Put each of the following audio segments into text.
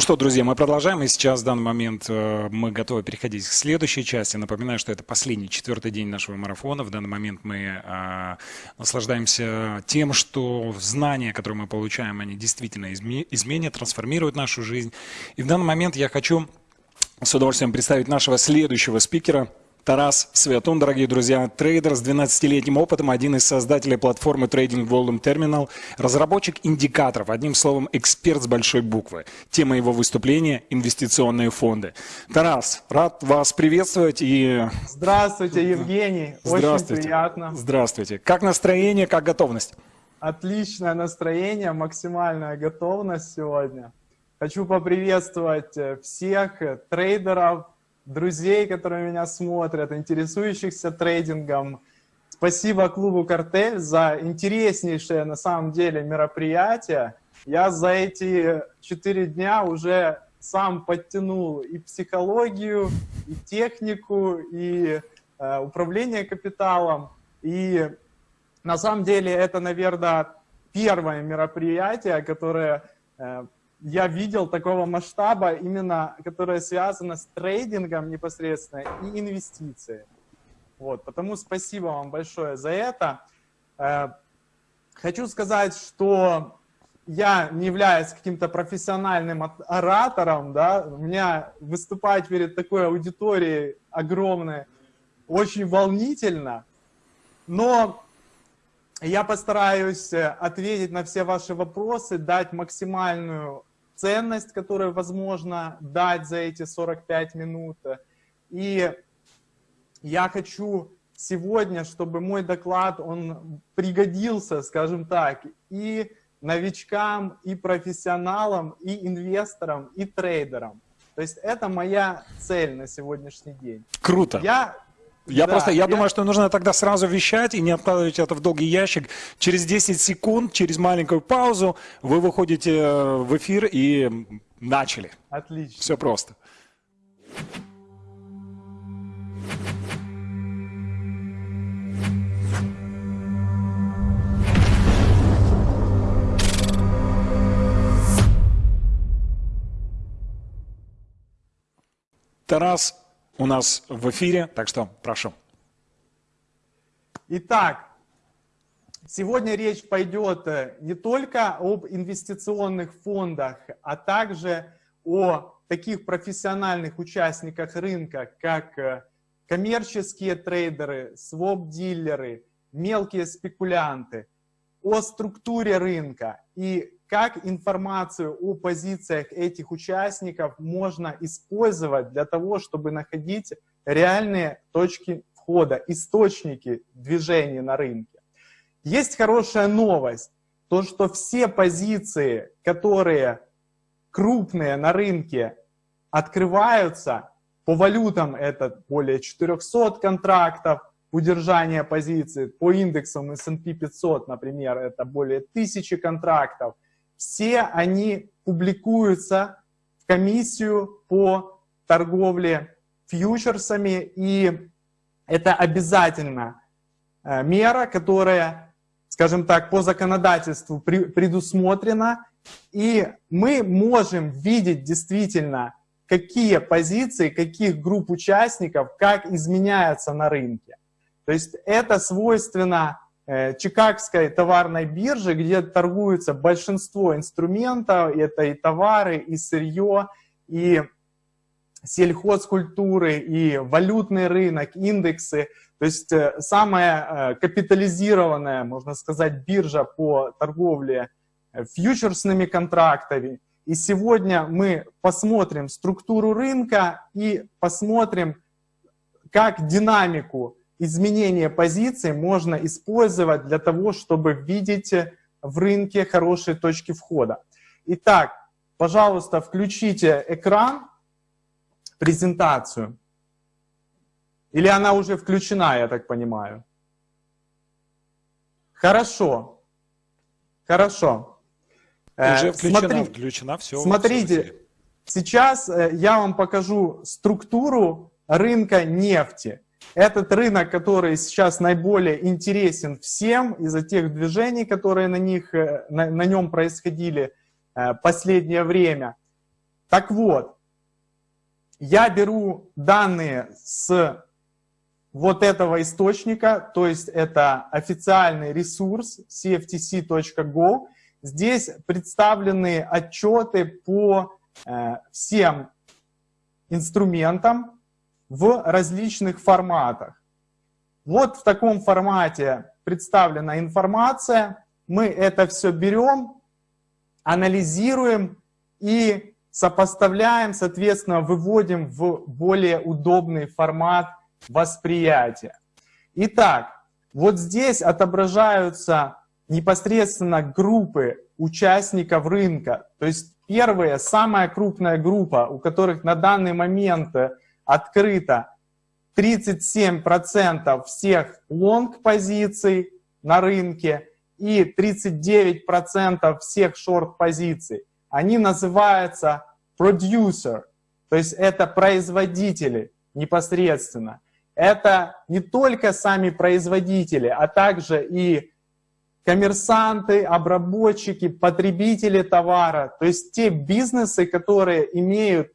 Ну что, друзья, мы продолжаем, и сейчас в данный момент э, мы готовы переходить к следующей части. Напоминаю, что это последний, четвертый день нашего марафона. В данный момент мы э, наслаждаемся тем, что знания, которые мы получаем, они действительно изменят, трансформируют нашу жизнь. И в данный момент я хочу с удовольствием представить нашего следующего спикера – Тарас Светун, дорогие друзья, трейдер с 12-летним опытом, один из создателей платформы Trading Volume Terminal, разработчик индикаторов, одним словом, эксперт с большой буквы. Тема его выступления – инвестиционные фонды. Тарас, рад вас приветствовать и… Здравствуйте, Евгений, Здравствуйте. очень приятно. Здравствуйте. Как настроение, как готовность? Отличное настроение, максимальная готовность сегодня. Хочу поприветствовать всех трейдеров, друзей, которые меня смотрят, интересующихся трейдингом. Спасибо клубу «Картель» за интереснейшее на самом деле мероприятие. Я за эти четыре дня уже сам подтянул и психологию, и технику, и э, управление капиталом. И на самом деле это, наверное, первое мероприятие, которое э, я видел такого масштаба, именно которое связано с трейдингом непосредственно и инвестициями. Вот, потому спасибо вам большое за это. Э, хочу сказать, что я не являюсь каким-то профессиональным оратором, да, у меня выступать перед такой аудиторией огромной очень волнительно, но я постараюсь ответить на все ваши вопросы, дать максимальную ценность, которую возможно дать за эти 45 минут. И я хочу сегодня, чтобы мой доклад, он пригодился, скажем так, и новичкам, и профессионалам, и инвесторам, и трейдерам. То есть это моя цель на сегодняшний день. Круто. Я я да, просто, я, я думаю, что нужно тогда сразу вещать и не откладывать это в долгий ящик. Через 10 секунд, через маленькую паузу вы выходите э, в эфир и начали. Отлично. Все просто. Тарас у нас в эфире, так что прошу. Итак, сегодня речь пойдет э, не только об инвестиционных фондах, а также о таких профессиональных участниках рынка, как э, коммерческие трейдеры, своп-дилеры, мелкие спекулянты, о структуре рынка и как информацию о позициях этих участников можно использовать для того, чтобы находить реальные точки входа, источники движения на рынке. Есть хорошая новость, то что все позиции, которые крупные на рынке, открываются, по валютам это более 400 контрактов, удержание позиции, по индексам S&P 500, например, это более 1000 контрактов – все они публикуются в комиссию по торговле фьючерсами, и это обязательно э, мера, которая, скажем так, по законодательству предусмотрена, и мы можем видеть действительно, какие позиции, каких групп участников, как изменяются на рынке. То есть это свойственно Э, Чикагской товарной биржи, где торгуется большинство инструментов, это и товары, и сырье, и сельхозкультуры, и валютный рынок, индексы. То есть э, самая э, капитализированная, можно сказать, биржа по торговле фьючерсными контрактами. И сегодня мы посмотрим структуру рынка и посмотрим, как динамику изменение позиции можно использовать для того, чтобы видеть в рынке хорошие точки входа. Итак, пожалуйста, включите экран, презентацию. Или она уже включена, я так понимаю? Хорошо. Хорошо. Э, уже включена, Смотри, включена, все. Смотрите, все сейчас э, я вам покажу структуру рынка нефти. Этот рынок, который сейчас наиболее интересен всем из-за тех движений, которые на, них, э, на, на нем происходили э, последнее время. Так вот, я беру данные с вот этого источника, то есть это официальный ресурс cftc.go. Здесь представлены отчеты по э, всем инструментам в различных форматах. Вот в таком формате представлена информация. Мы это все берем, анализируем и сопоставляем, соответственно, выводим в более удобный формат восприятия. Итак, вот здесь отображаются непосредственно группы участников рынка. То есть первая, самая крупная группа, у которых на данный момент открыто 37% всех лонг-позиций на рынке и 39% всех шорт-позиций. Они называются producer, то есть это производители непосредственно. Это не только сами производители, а также и коммерсанты, обработчики, потребители товара, то есть те бизнесы, которые имеют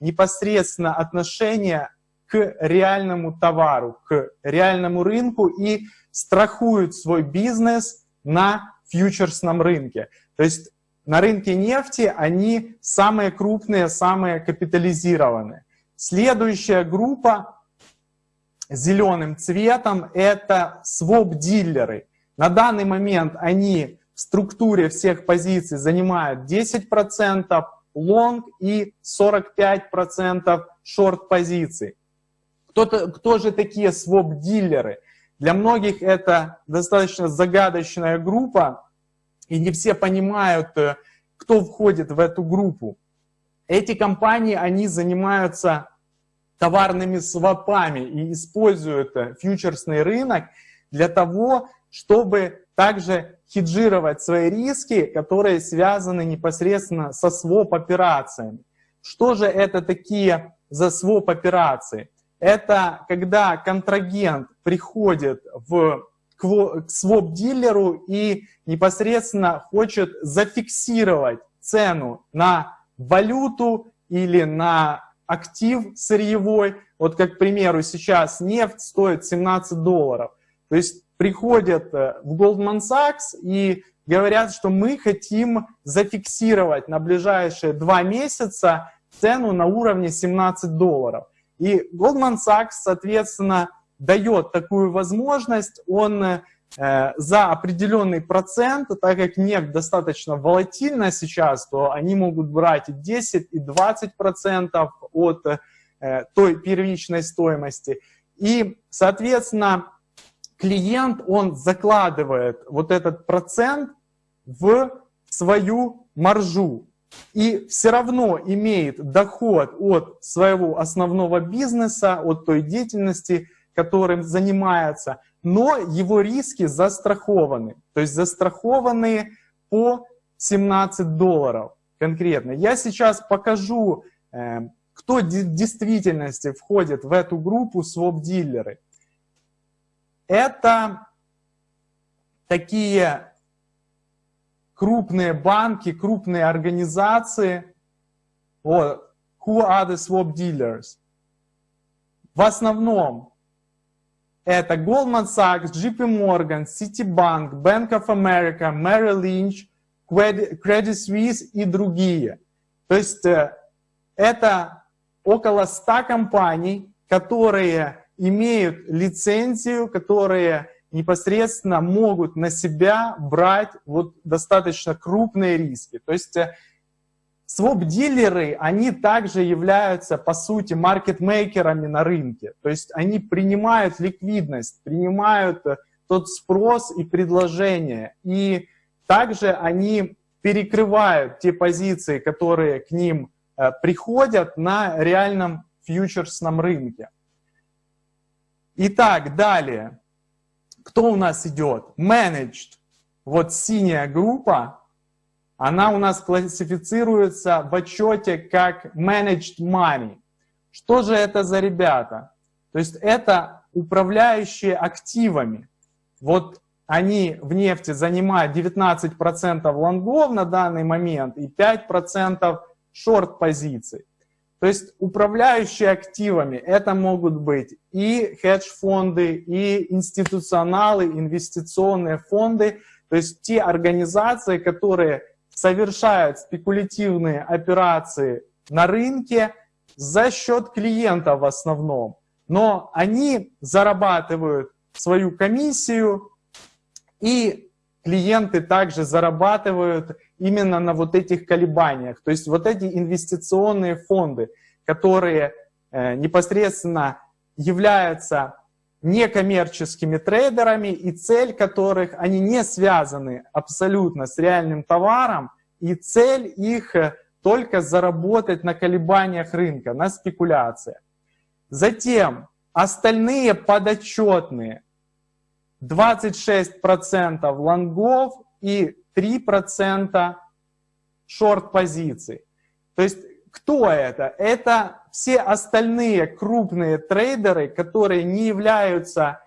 непосредственно отношение к реальному товару, к реальному рынку и страхуют свой бизнес на фьючерсном рынке. То есть на рынке нефти они самые крупные, самые капитализированные. Следующая группа зеленым цветом это своп-дилеры. На данный момент они в структуре всех позиций занимают 10% лонг и 45% шорт-позиций. Кто, кто же такие своп-дилеры? Для многих это достаточно загадочная группа, и не все понимают, э, кто входит в эту группу. Эти компании, они занимаются товарными свопами и используют э, фьючерсный рынок для того, чтобы также хеджировать свои риски, которые связаны непосредственно со своп-операциями. Что же это такие за своп-операции? Это когда контрагент приходит в, к своп-дилеру и непосредственно хочет зафиксировать цену на валюту или на актив сырьевой. Вот как, к примеру, сейчас нефть стоит 17 долларов. То есть приходят э, в Goldman Sachs и говорят, что мы хотим зафиксировать на ближайшие два месяца цену на уровне 17 долларов. И Goldman Sachs, соответственно, дает такую возможность, он э, за определенный процент, так как нефть достаточно волатильна сейчас, то они могут брать и 10, и 20 процентов от э, той первичной стоимости. И, соответственно, клиент, он закладывает вот этот процент в свою маржу и все равно имеет доход от своего основного бизнеса, от той деятельности, которым занимается, но его риски застрахованы, то есть застрахованы по 17 долларов конкретно. Я сейчас покажу, э, кто в действительности входит в эту группу своп-дилеры. Это такие крупные банки, крупные организации. Вот. Who are the swap dealers? В основном это Goldman Sachs, JP Morgan, Citibank, Bank of America, Merrill Lynch, Credit Suisse и другие. То есть э, это около 100 компаний, которые имеют лицензию, которые непосредственно могут на себя брать вот достаточно крупные риски. То есть э, своп-дилеры, они также являются, по сути, маркетмейкерами на рынке. То есть они принимают ликвидность, принимают э, тот спрос и предложение. И также они перекрывают те позиции, которые к ним э, приходят на реальном фьючерсном рынке. Итак, далее. Кто у нас идет? Managed. Вот синяя группа, она у нас классифицируется в отчете как Managed Money. Что же это за ребята? То есть это управляющие активами. Вот они в нефти занимают 19% лонгов на данный момент и 5% шорт-позиций. То есть управляющие активами это могут быть и хедж-фонды, и институционалы, инвестиционные фонды, то есть те организации, которые совершают спекулятивные операции на рынке за счет клиента в основном. Но они зарабатывают свою комиссию, и клиенты также зарабатывают именно на вот этих колебаниях. То есть вот эти инвестиционные фонды, которые э, непосредственно являются некоммерческими трейдерами, и цель которых, они не связаны абсолютно с реальным товаром, и цель их э, только заработать на колебаниях рынка, на спекуляциях. Затем остальные подотчетные 26% лонгов и 3% шорт-позиций. То есть кто это? Это все остальные крупные трейдеры, которые не являются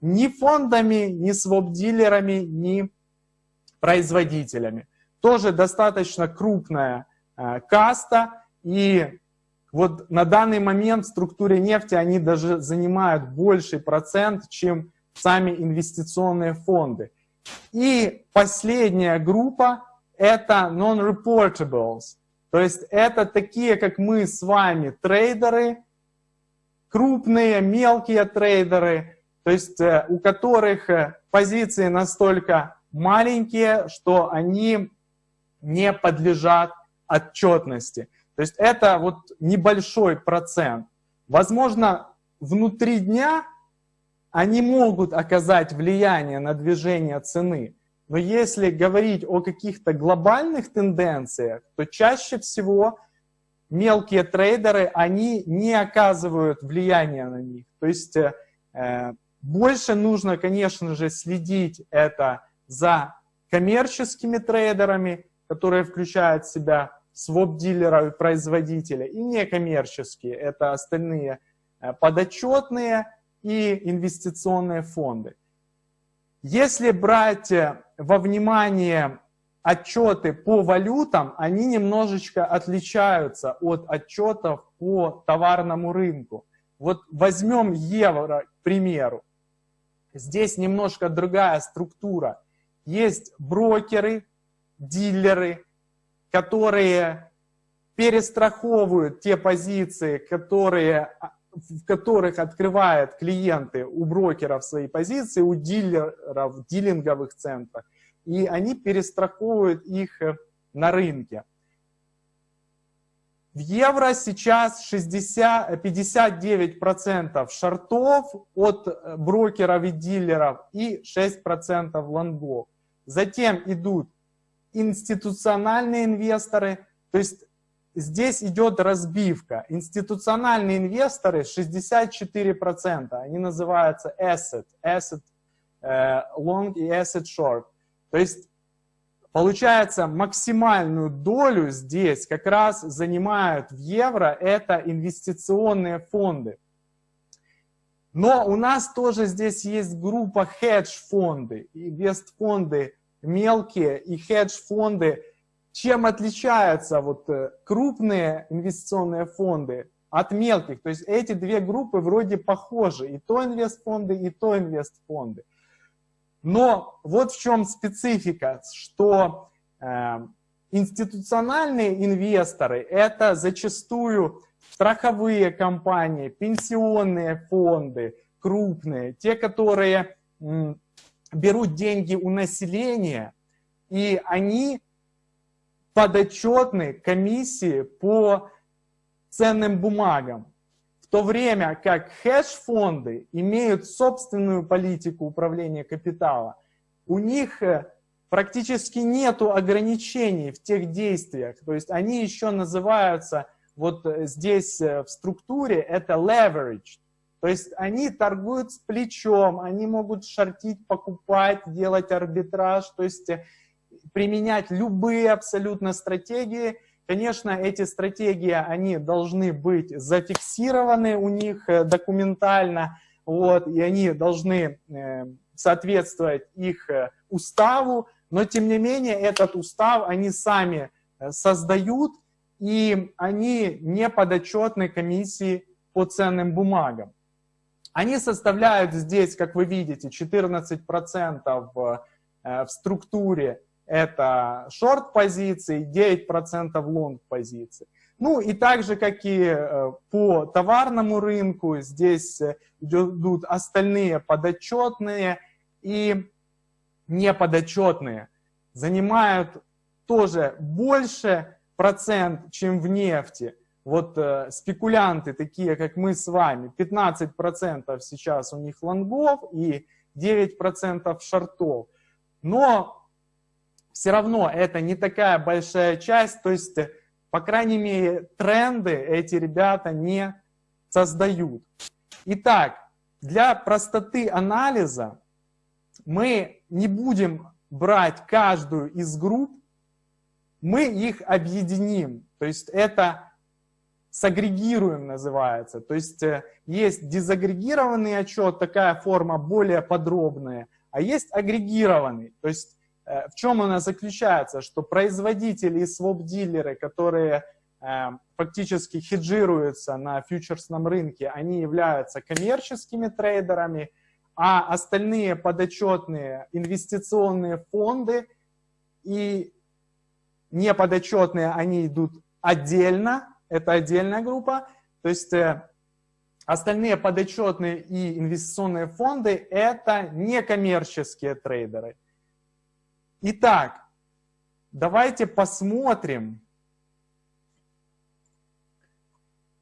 ни фондами, ни своп-дилерами, ни производителями. Тоже достаточно крупная э, каста, и вот на данный момент в структуре нефти они даже занимают больший процент, чем сами инвестиционные фонды. И последняя группа — это non-reportables. То есть это такие, как мы с вами, трейдеры, крупные, мелкие трейдеры, то есть э, у которых э, позиции настолько маленькие, что они не подлежат отчетности. То есть это вот небольшой процент. Возможно, внутри дня они могут оказать влияние на движение цены, но если говорить о каких-то глобальных тенденциях, то чаще всего мелкие трейдеры, они не оказывают влияния на них. То есть э, больше нужно, конечно же, следить это за коммерческими трейдерами, которые включают в себя своп-дилера и производителя, и некоммерческие, это остальные э, подотчетные, и инвестиционные фонды. Если брать э, во внимание отчеты по валютам, они немножечко отличаются от отчетов по товарному рынку. Вот возьмем евро, к примеру. Здесь немножко другая структура. Есть брокеры, дилеры, которые перестраховывают те позиции, которые в которых открывают клиенты у брокеров свои позиции, у дилеров, дилинговых центров, и они перестраховывают их э, на рынке. В евро сейчас 60, 59% шортов от э, брокеров и дилеров и 6% лонгов. Затем идут институциональные инвесторы, то есть здесь идет разбивка. Институциональные инвесторы 64%, они называются asset, asset э, long и asset short. То есть получается максимальную долю здесь как раз занимают в евро это инвестиционные фонды. Но у нас тоже здесь есть группа хедж-фонды, инвест-фонды мелкие и хедж-фонды чем отличаются вот э, крупные инвестиционные фонды от мелких? То есть эти две группы вроде похожи, и то инвестфонды, и то инвестфонды. Но вот в чем специфика, что э, институциональные инвесторы – это зачастую страховые компании, пенсионные фонды, крупные, те, которые берут деньги у населения, и они подотчетны комиссии по ценным бумагам, в то время как хедж-фонды имеют собственную политику управления капитала. У них э, практически нет ограничений в тех действиях, то есть они еще называются, вот э, здесь э, в структуре, это leverage, то есть они торгуют с плечом, они могут шортить, покупать, делать арбитраж, то есть применять любые абсолютно стратегии. Конечно, эти стратегии, они должны быть зафиксированы у них э, документально, вот, и они должны э, соответствовать их э, уставу, но тем не менее этот устав они сами создают, и они не подотчетны комиссии по ценным бумагам. Они составляют здесь, как вы видите, 14% в, в структуре это шорт-позиции, 9% лонг-позиций. Ну и так же, как и э, по товарному рынку, здесь э, идут остальные подотчетные и неподотчетные. Занимают тоже больше процент, чем в нефти. Вот э, спекулянты, такие как мы с вами, 15% сейчас у них лонгов и 9% шортов. Но все равно это не такая большая часть, то есть, по крайней мере, тренды эти ребята не создают. Итак, для простоты анализа мы не будем брать каждую из групп, мы их объединим. То есть это сагрегируем называется. То есть э, есть дезагрегированный отчет, такая форма более подробная, а есть агрегированный. То есть в чем она заключается? Что производители и своп-дилеры, которые э, фактически хеджируются на фьючерсном рынке, они являются коммерческими трейдерами, а остальные подотчетные инвестиционные фонды и неподотчетные, они идут отдельно, это отдельная группа, то есть э, остальные подотчетные и инвестиционные фонды это некоммерческие трейдеры. Итак, давайте посмотрим,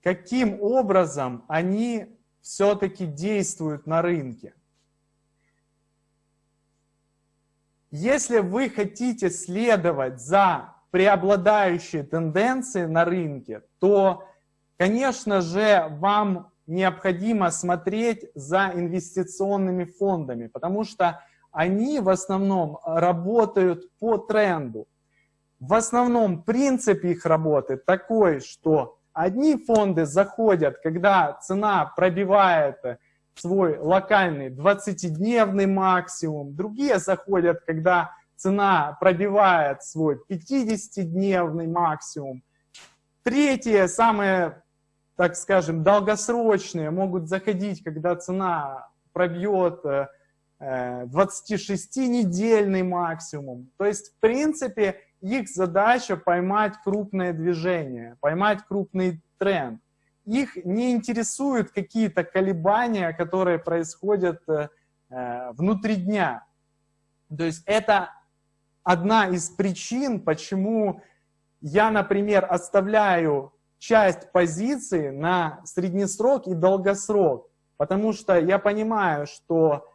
каким образом они все-таки действуют на рынке. Если вы хотите следовать за преобладающей тенденцией на рынке, то, конечно же, вам необходимо смотреть за инвестиционными фондами, потому что они в основном работают по тренду. В основном принцип их работы такой, что одни фонды заходят, когда цена пробивает свой локальный 20-дневный максимум, другие заходят, когда цена пробивает свой 50-дневный максимум. Третьи, самые, так скажем, долгосрочные, могут заходить, когда цена пробьет 26-недельный э, максимум. То есть, в принципе, их задача поймать крупное движение, поймать крупный тренд. Их не интересуют какие-то колебания, которые происходят э, э, внутри дня. То есть это одна из причин, почему я, например, оставляю часть позиции на среднесрок и долгосрок. Потому что я понимаю, что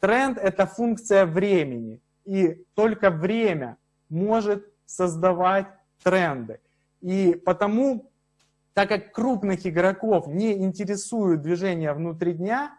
Тренд — это функция времени, и только время может создавать тренды. И потому, так как крупных игроков не интересуют движения внутри дня,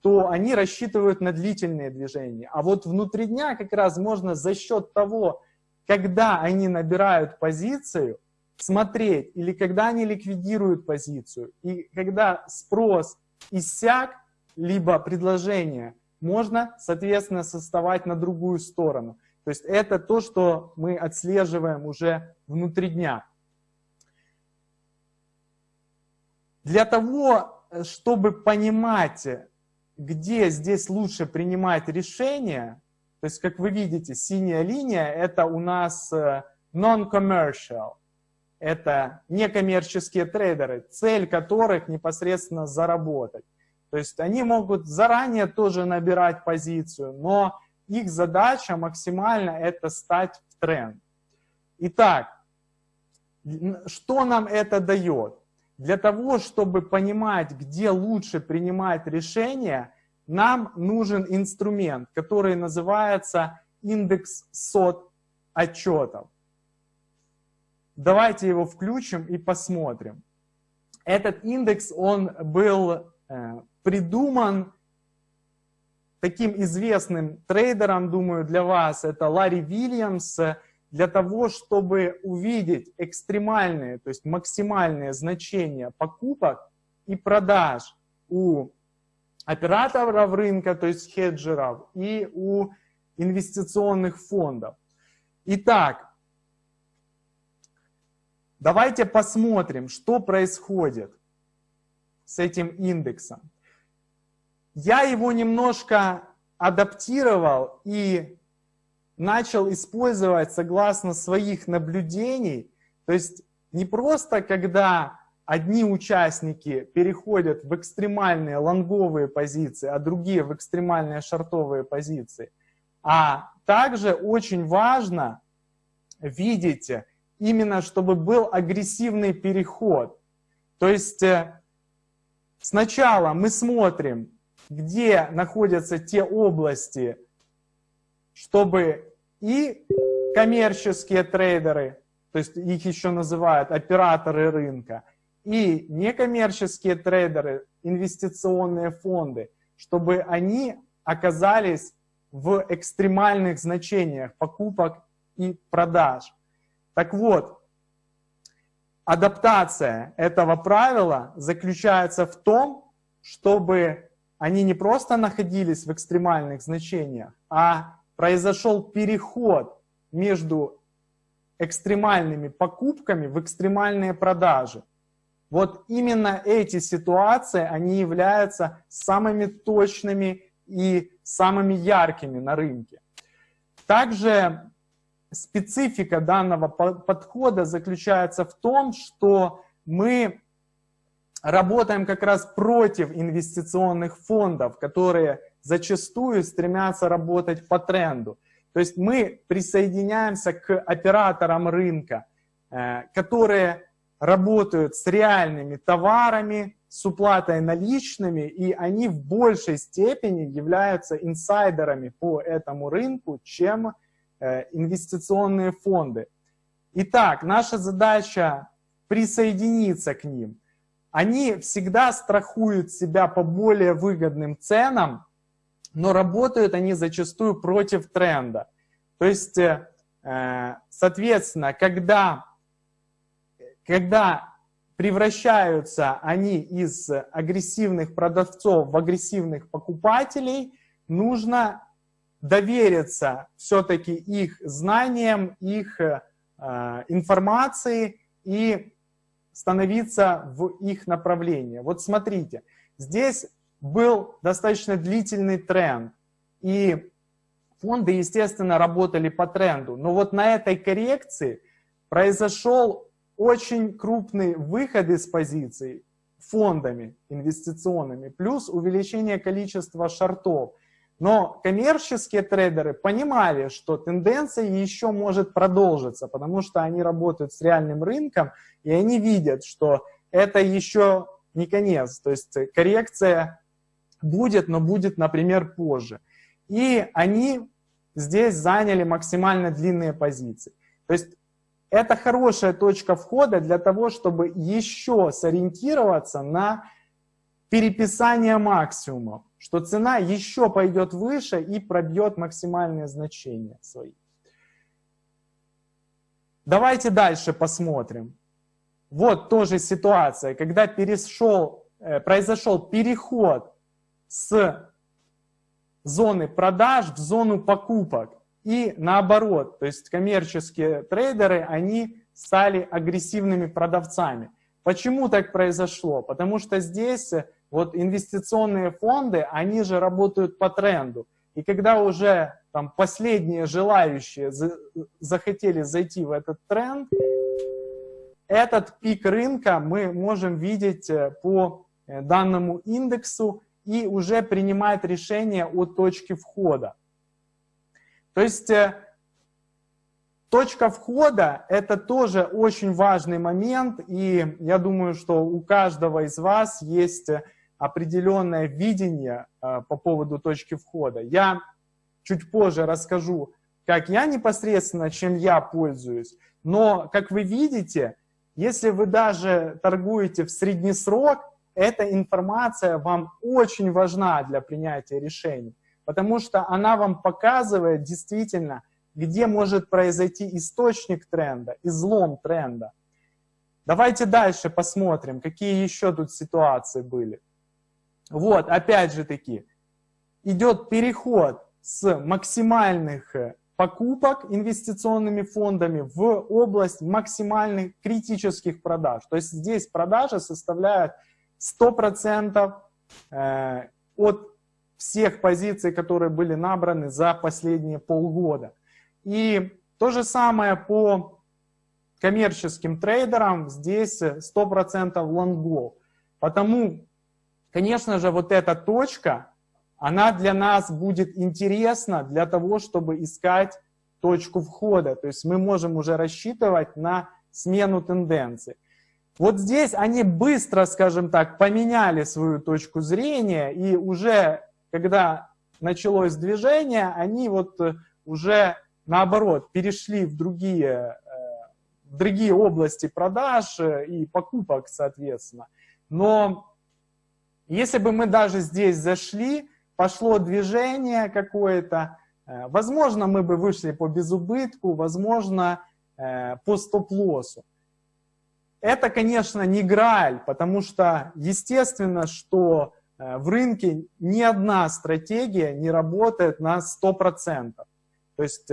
то они рассчитывают на длительные движения. А вот внутри дня как раз можно за счет того, когда они набирают позицию, смотреть, или когда они ликвидируют позицию, и когда спрос иссяк, либо предложение – можно, соответственно, составать на другую сторону. То есть это то, что мы отслеживаем уже внутри дня. Для того, чтобы понимать, где здесь лучше принимать решения, то есть, как вы видите, синяя линия – это у нас э, non-commercial. Это некоммерческие трейдеры, цель которых непосредственно заработать. То есть они могут заранее тоже набирать позицию, но их задача максимально это стать в тренд. Итак, что нам это дает? Для того, чтобы понимать, где лучше принимать решения, нам нужен инструмент, который называется индекс сот отчетов. Давайте его включим и посмотрим. Этот индекс, он был э, придуман таким известным трейдером, думаю, для вас, это Ларри Вильямс, для того, чтобы увидеть экстремальные, то есть максимальные значения покупок и продаж у операторов рынка, то есть хеджеров, и у инвестиционных фондов. Итак, Давайте посмотрим, что происходит с этим индексом. Я его немножко адаптировал и начал использовать согласно своих наблюдений. То есть не просто когда одни участники переходят в экстремальные лонговые позиции, а другие в экстремальные шортовые позиции. А также очень важно видеть именно, чтобы был агрессивный переход. То есть э, сначала мы смотрим, где находятся те области, чтобы и коммерческие трейдеры, то есть их еще называют операторы рынка, и некоммерческие трейдеры, инвестиционные фонды, чтобы они оказались в экстремальных значениях покупок и продаж. Так вот, адаптация этого правила заключается в том, чтобы они не просто находились в экстремальных значениях, а произошел переход между экстремальными покупками в экстремальные продажи. Вот именно эти ситуации, они являются самыми точными и самыми яркими на рынке. Также специфика данного подхода заключается в том, что мы работаем как раз против инвестиционных фондов, которые зачастую стремятся работать по тренду. То есть мы присоединяемся к операторам рынка, э, которые работают с реальными товарами, с уплатой наличными, и они в большей степени являются инсайдерами по этому рынку, чем э, инвестиционные фонды. Итак, наша задача присоединиться к ним. Они всегда страхуют себя по более выгодным ценам, но работают они зачастую против тренда. То есть, э, соответственно, когда когда превращаются они из агрессивных продавцов в агрессивных покупателей, нужно довериться все-таки их знаниям, их э, информации и становиться в их направлении. Вот смотрите, здесь был достаточно длительный тренд, и фонды, естественно, работали по тренду. Но вот на этой коррекции произошел очень крупный выход из позиций фондами инвестиционными, плюс увеличение количества шортов. Но коммерческие трейдеры понимали, что тенденция еще может продолжиться, потому что они работают с реальным рынком, и они видят, что это еще не конец. То есть коррекция будет, но будет, например, позже. И они здесь заняли максимально длинные позиции. То есть это хорошая точка входа для того, чтобы еще сориентироваться на переписание максимумов, что цена еще пойдет выше и пробьет максимальные значения свои. Давайте дальше посмотрим. Вот тоже ситуация, когда перешел, э, произошел переход с зоны продаж в зону покупок. И наоборот, то есть коммерческие трейдеры, они стали агрессивными продавцами. Почему так произошло? Потому что здесь вот инвестиционные фонды, они же работают по тренду. И когда уже там последние желающие захотели зайти в этот тренд, этот пик рынка мы можем видеть э, по э, данному индексу и уже принимать решение о точке входа. То есть э, точка входа – это тоже очень важный момент, и я думаю, что у каждого из вас есть определенное видение э, по поводу точки входа. Я чуть позже расскажу, как я непосредственно, чем я пользуюсь, но, как вы видите, если вы даже торгуете в среднесрок, эта информация вам очень важна для принятия решений потому что она вам показывает действительно, где может произойти источник тренда, излом тренда. Давайте дальше посмотрим, какие еще тут ситуации были. Вот, опять же таки, идет переход с максимальных покупок инвестиционными фондами в область максимальных критических продаж. То есть здесь продажи составляют 100% э, от всех позиций, которые были набраны за последние полгода. И то же самое по коммерческим трейдерам, здесь 100% лонгов. Потому, конечно же, вот эта точка, она для нас будет интересна для того, чтобы искать точку входа. То есть мы можем уже рассчитывать на смену тенденции. Вот здесь они быстро, скажем так, поменяли свою точку зрения, и уже когда началось движение, они вот уже наоборот перешли в другие, э, в другие области продаж и покупок, соответственно. Но если бы мы даже здесь зашли, пошло движение какое-то, э, возможно, мы бы вышли по безубытку, возможно, э, по стоп-лоссу. Это, конечно, не грааль, потому что естественно, что э, в рынке ни одна стратегия не работает на 100%. То есть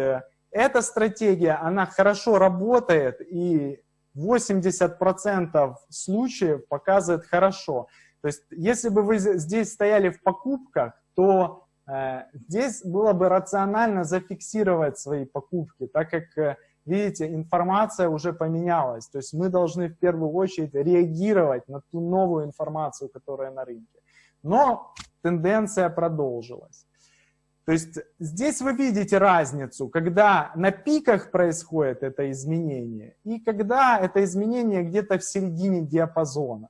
эта стратегия, она хорошо работает и 80% случаев показывает хорошо. То есть если бы вы здесь стояли в покупках, то э, здесь было бы рационально зафиксировать свои покупки, так как, э, видите, информация уже поменялась. То есть мы должны в первую очередь реагировать на ту новую информацию, которая на рынке. Но тенденция продолжилась. То есть здесь вы видите разницу, когда на пиках происходит это изменение и когда это изменение где-то в середине диапазона.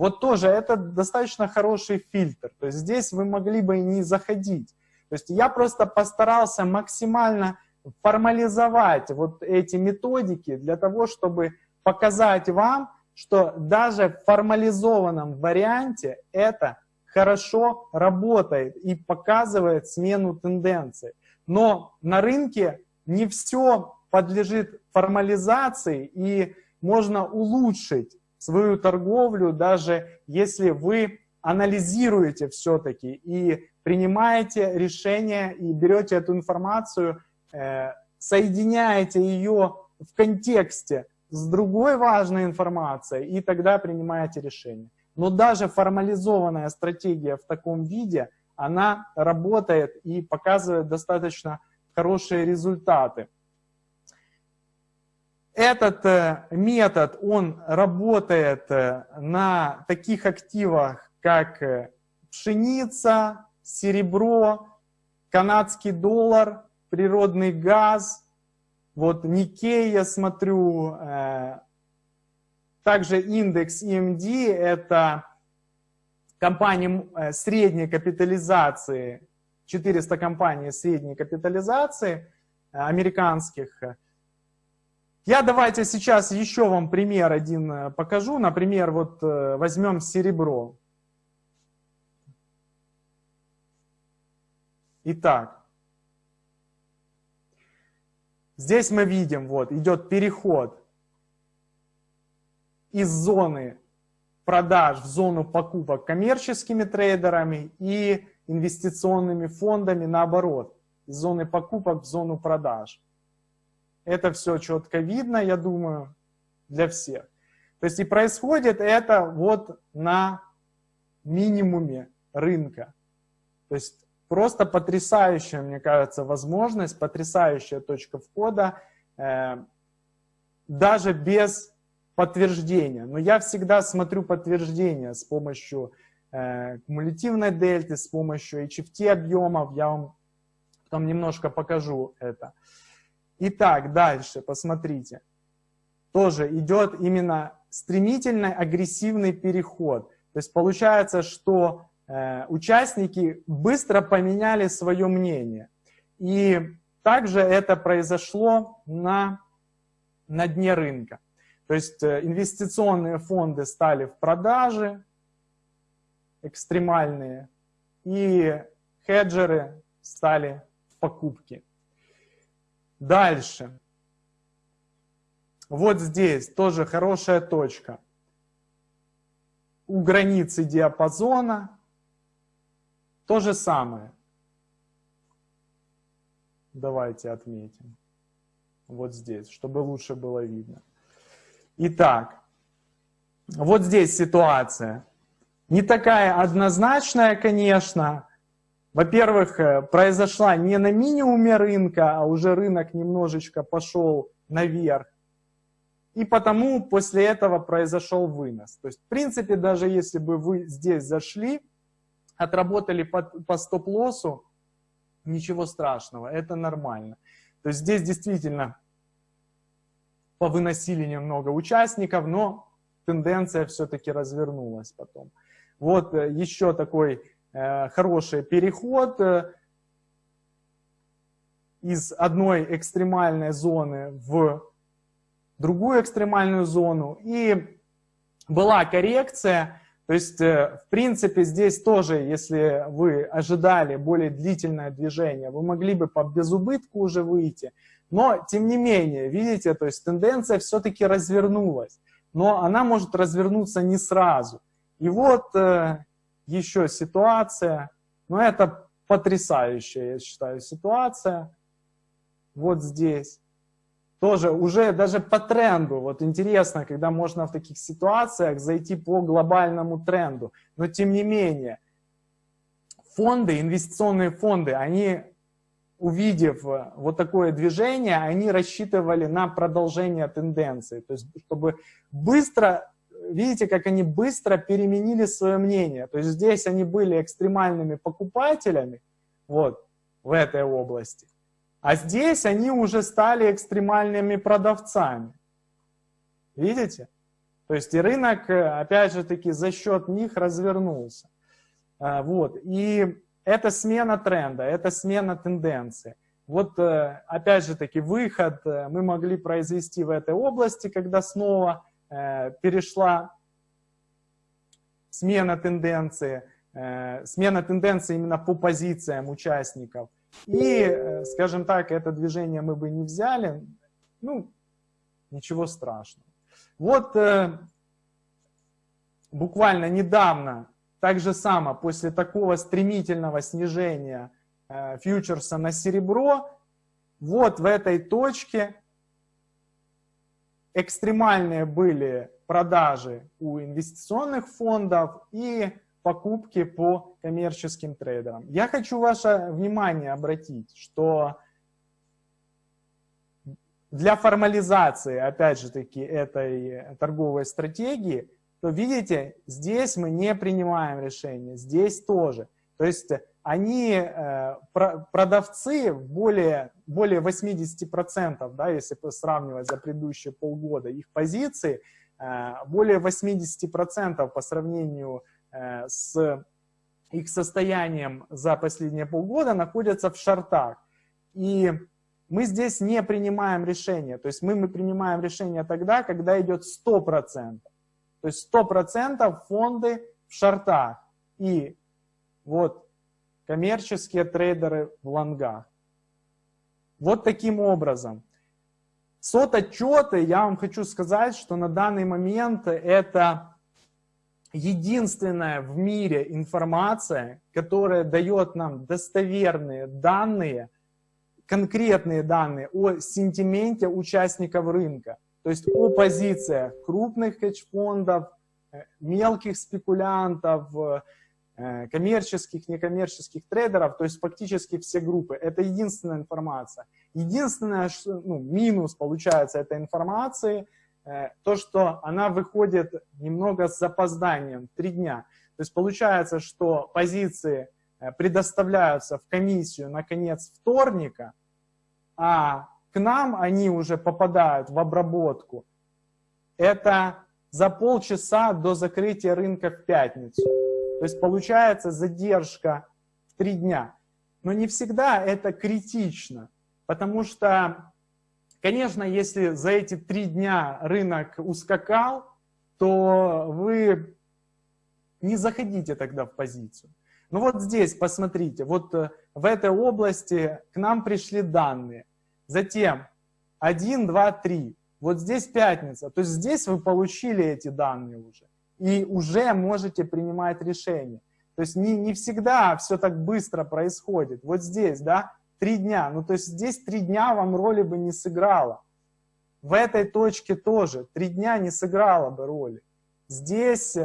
Вот тоже это достаточно хороший фильтр. То есть здесь вы могли бы и не заходить. То есть я просто постарался максимально формализовать вот эти методики для того, чтобы показать вам, что даже в формализованном варианте это хорошо работает и показывает смену тенденции. Но на рынке не все подлежит формализации и можно улучшить свою торговлю, даже если вы анализируете все-таки и принимаете решение и берете эту информацию, э, соединяете ее в контексте с другой важной информацией, и тогда принимаете решение. Но даже формализованная стратегия в таком виде, она работает и показывает достаточно хорошие результаты. Этот э, метод, он работает э, на таких активах, как э, пшеница, серебро, канадский доллар, природный газ, вот Никей, я смотрю, также индекс EMD – это компании средней капитализации, 400 компаний средней капитализации американских – я давайте сейчас еще вам пример один э, покажу. Например, вот э, возьмем серебро. Итак, здесь мы видим, вот идет переход из зоны продаж в зону покупок коммерческими трейдерами и инвестиционными фондами наоборот, из зоны покупок в зону продаж. Это все четко видно, я думаю, для всех. То есть и происходит это вот на минимуме рынка. То есть просто потрясающая, мне кажется, возможность, потрясающая точка входа, э, даже без подтверждения. Но я всегда смотрю подтверждение с помощью э, кумулятивной дельты, с помощью HFT объемов. Я вам потом немножко покажу это. Итак, дальше, посмотрите. Тоже идет именно стремительный, агрессивный переход. То есть получается, что э, участники быстро поменяли свое мнение. И также это произошло на, на дне рынка. То есть э, инвестиционные фонды стали в продаже, экстремальные, и хеджеры стали в покупке. Дальше. Вот здесь тоже хорошая точка. У границы диапазона то же самое. Давайте отметим. Вот здесь, чтобы лучше было видно. Итак, вот здесь ситуация. Не такая однозначная, конечно. Во-первых, э, произошла не на минимуме рынка, а уже рынок немножечко пошел наверх. И потому после этого произошел вынос. То есть, в принципе, даже если бы вы здесь зашли, отработали по, по стоп-лоссу, ничего страшного, это нормально. То есть здесь действительно повыносили немного участников, но тенденция все-таки развернулась потом. Вот э, еще такой хороший переход э, из одной экстремальной зоны в другую экстремальную зону. И была коррекция, то есть, э, в принципе, здесь тоже, если вы ожидали более длительное движение, вы могли бы по безубытку уже выйти. Но, тем не менее, видите, то есть тенденция все-таки развернулась. Но она может развернуться не сразу. И вот э, еще ситуация, но это потрясающая, я считаю, ситуация. Вот здесь. Тоже уже даже по тренду. Вот интересно, когда можно в таких ситуациях зайти по глобальному тренду. Но тем не менее, фонды, инвестиционные фонды, они увидев э, вот такое движение, они рассчитывали на продолжение тенденции. То есть, чтобы быстро, видите, как они быстро переменили свое мнение. То есть здесь они были экстремальными покупателями, вот, в этой области. А здесь они уже стали экстремальными продавцами. Видите? То есть и рынок, э, опять же таки, за счет них развернулся. А, вот. И это смена тренда, это смена тенденции. Вот, э, опять же таки, выход э, мы могли произвести в этой области, когда снова перешла смена тенденции, смена тенденции именно по позициям участников. И, скажем так, это движение мы бы не взяли, ну, ничего страшного. Вот буквально недавно так же само, после такого стремительного снижения э, фьючерса на серебро, вот в этой точке экстремальные были продажи у инвестиционных фондов и покупки по коммерческим трейдерам. Я хочу ваше внимание обратить, что для формализации, опять же таки, этой торговой стратегии то видите, здесь мы не принимаем решение, здесь тоже. То есть они, э, продавцы, более, более 80%, да, если сравнивать за предыдущие полгода, их позиции, э, более 80% по сравнению э, с их состоянием за последние полгода находятся в шортах. И мы здесь не принимаем решение. То есть мы, мы принимаем решение тогда, когда идет 100%. То есть 100% фонды в шортах. И вот коммерческие трейдеры в лонгах. Вот таким образом. Сот-отчеты, я вам хочу сказать, что на данный момент это единственная в мире информация, которая дает нам достоверные данные, конкретные данные о сентименте участников рынка. То есть о позициях крупных хедж-фондов, э, мелких спекулянтов, э, коммерческих, некоммерческих трейдеров, то есть фактически все группы. Это единственная информация. Единственное, ну, минус получается этой информации, э, то, что она выходит немного с запозданием, три дня. То есть получается, что позиции предоставляются в комиссию на конец вторника, а к нам они уже попадают в обработку, это за полчаса до закрытия рынка в пятницу. То есть получается задержка в три дня. Но не всегда это критично, потому что, конечно, если за эти три дня рынок ускакал, то вы не заходите тогда в позицию. Ну вот здесь, посмотрите, вот э, в этой области к нам пришли данные. Затем 1, 2, 3. Вот здесь пятница. То есть здесь вы получили эти данные уже. И уже можете принимать решение. То есть не, не всегда все так быстро происходит. Вот здесь, да, три дня. Ну, то есть здесь три дня вам роли бы не сыграло. В этой точке тоже три дня не сыграло бы роли. Здесь,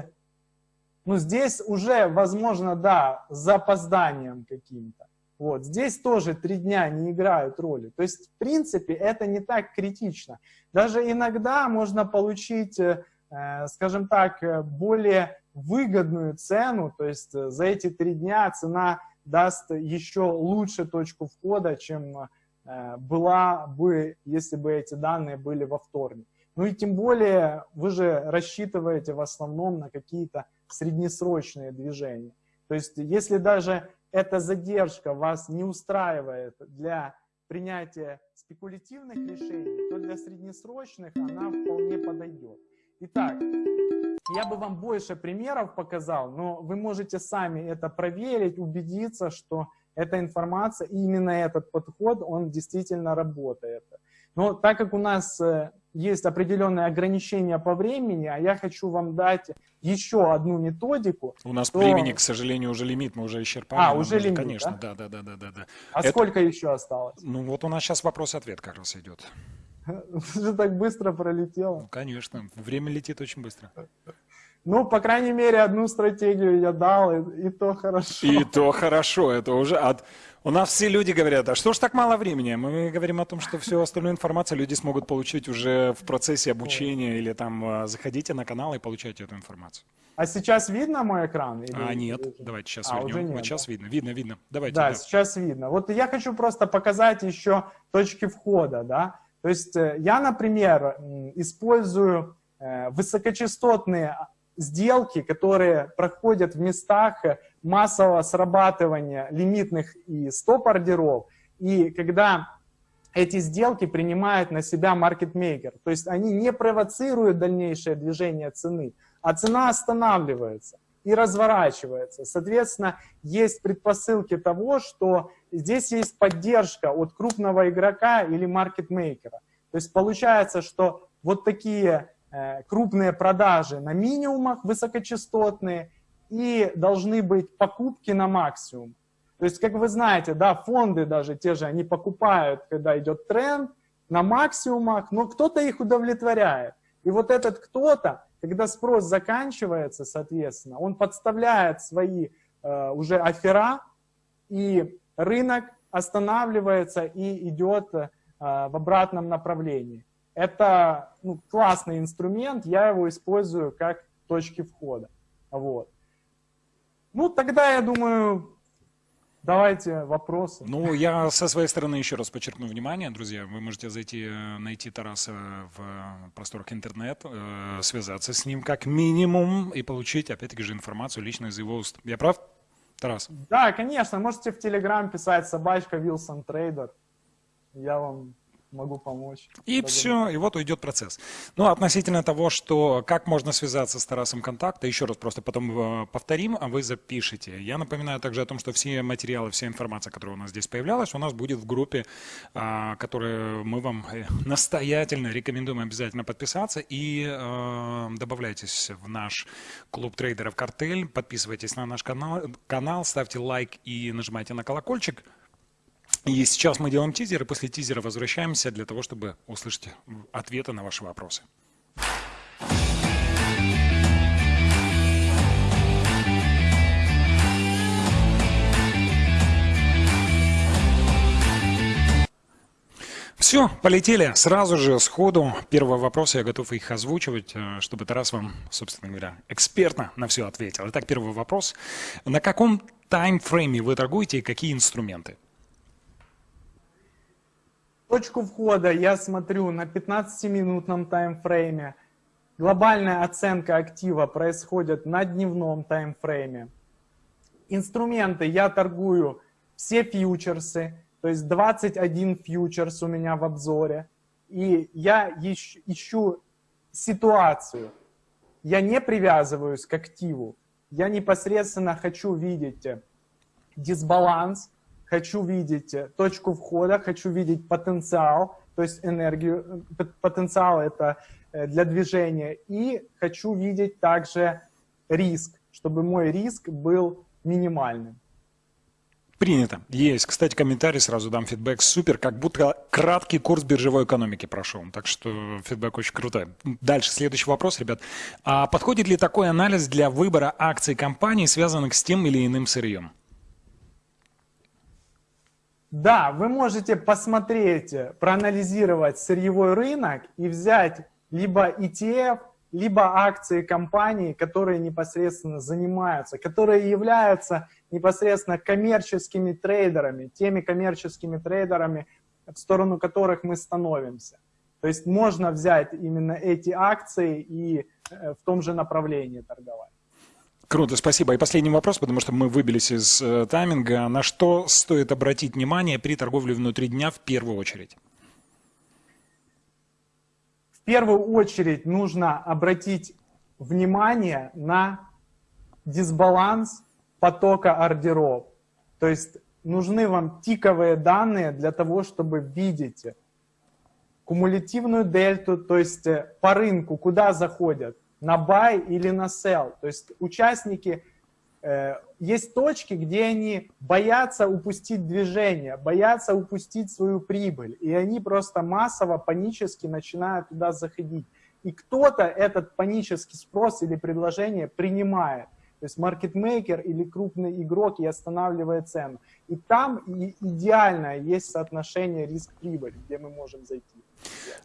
ну, здесь уже, возможно, да, с запозданием каким-то. Вот, здесь тоже три дня не играют роли. То есть, в принципе, это не так критично. Даже иногда можно получить, э, скажем так, более выгодную цену, то есть за эти три дня цена даст еще лучше точку входа, чем э, была бы, если бы эти данные были во вторник. Ну и тем более вы же рассчитываете в основном на какие-то среднесрочные движения. То есть если даже эта задержка вас не устраивает для принятия спекулятивных решений, то для среднесрочных она вполне подойдет. Итак, я бы вам больше примеров показал, но вы можете сами это проверить, убедиться, что эта информация, именно этот подход, он действительно работает. Но так как у нас э, есть определенные ограничения по времени, а я хочу вам дать еще одну методику. У нас то... времени, к сожалению, уже лимит, мы уже исчерпали. А, уже лимит, Конечно, да, да, да, да, да. да. А Это... сколько еще осталось? Ну вот у нас сейчас вопрос-ответ как раз идет. Уже так быстро пролетело. Ну, конечно, время летит очень быстро. Ну, по крайней мере, одну стратегию я дал, и, и то хорошо. И то хорошо, это уже от... У нас все люди говорят, а что ж так мало времени? Мы говорим о том, что всю остальную информацию люди смогут получить уже в процессе обучения или там а, заходите на канал и получайте эту информацию. А сейчас видно мой экран? Или... А, нет, давайте сейчас а, вернем. Уже нет, вот сейчас да? видно, видно, видно. Давайте. Да, да, сейчас видно. Вот я хочу просто показать еще точки входа, да. То есть э, я, например, использую э, высокочастотные сделки, которые проходят в местах массового срабатывания лимитных и стоп-ордеров, и когда эти сделки принимает на себя маркетмейкер, то есть они не провоцируют дальнейшее движение цены, а цена останавливается и разворачивается. Соответственно, есть предпосылки того, что здесь есть поддержка от крупного игрока или маркетмейкера. То есть получается, что вот такие Э, крупные продажи на минимумах высокочастотные и должны быть покупки на максимум. То есть, как вы знаете, да, фонды даже те же, они покупают, когда идет тренд, на максимумах, но кто-то их удовлетворяет. И вот этот кто-то, когда спрос заканчивается, соответственно, он подставляет свои э, уже афера, и рынок останавливается и идет э, в обратном направлении. Это ну, классный инструмент, я его использую как точки входа. Вот. Ну, тогда, я думаю, давайте вопросы. Ну, я со своей стороны еще раз подчеркну внимание, друзья. Вы можете зайти, найти Тараса в просторах интернет, э, связаться с ним как минимум и получить, опять-таки же, информацию лично из его уст. Я прав, Тарас? Да, конечно. Можете в Телеграм писать собачка Wilson Trader. Я вам могу помочь. И Благодарю. все, и вот уйдет процесс. Ну, относительно того, что как можно связаться с Тарасом контакта, еще раз просто потом э, повторим, а вы запишите. Я напоминаю также о том, что все материалы, вся информация, которая у нас здесь появлялась, у нас будет в группе, а, которую мы вам э, настоятельно рекомендуем обязательно подписаться и э, добавляйтесь в наш клуб трейдеров «Картель», подписывайтесь на наш канал, канал, ставьте лайк и нажимайте на колокольчик. И сейчас мы делаем тизер, и после тизера возвращаемся для того, чтобы услышать ответы на ваши вопросы. Все, полетели. Сразу же, сходу, первый вопрос, я готов их озвучивать, э, чтобы Тарас вам, собственно говоря, экспертно на все ответил. Итак, первый вопрос. На каком таймфрейме вы торгуете и какие инструменты? Точку входа я смотрю на 15-минутном таймфрейме. Глобальная оценка актива происходит на дневном таймфрейме. Инструменты я торгую все фьючерсы, то есть 21 фьючерс у меня в обзоре. И я ищу ситуацию. Я не привязываюсь к активу. Я непосредственно хочу видеть дисбаланс хочу видеть э, точку входа, хочу видеть потенциал, то есть энергию, э, потенциал это э, для движения, и хочу видеть также риск, чтобы мой риск был минимальным. Принято. Есть. Кстати, комментарий сразу дам фидбэк. Супер, как будто краткий курс биржевой экономики прошел. Так что фидбэк очень крутой. Дальше, следующий вопрос, ребят. А подходит ли такой анализ для выбора акций компаний, связанных с тем или иным сырьем? Да, вы можете посмотреть, проанализировать сырьевой рынок и взять либо ETF, либо акции компаний, которые непосредственно занимаются, которые являются непосредственно коммерческими трейдерами, теми коммерческими трейдерами, в сторону которых мы становимся. То есть можно взять именно эти акции и э, в том же направлении торговать. Круто, спасибо. И последний вопрос, потому что мы выбились из э, тайминга. На что стоит обратить внимание при торговле внутри дня в первую очередь? В первую очередь нужно обратить внимание на дисбаланс потока ордеров. То есть нужны вам тиковые данные для того, чтобы видеть кумулятивную дельту, то есть э, по рынку, куда заходят, на buy или на sell. То есть участники, э, есть точки, где они боятся упустить движение, боятся упустить свою прибыль, и они просто массово, панически начинают туда заходить. И кто-то этот панический спрос или предложение принимает. То есть маркетмейкер или крупный игрок и останавливает цену. И там идеальное есть соотношение риск-прибыль, где мы можем зайти.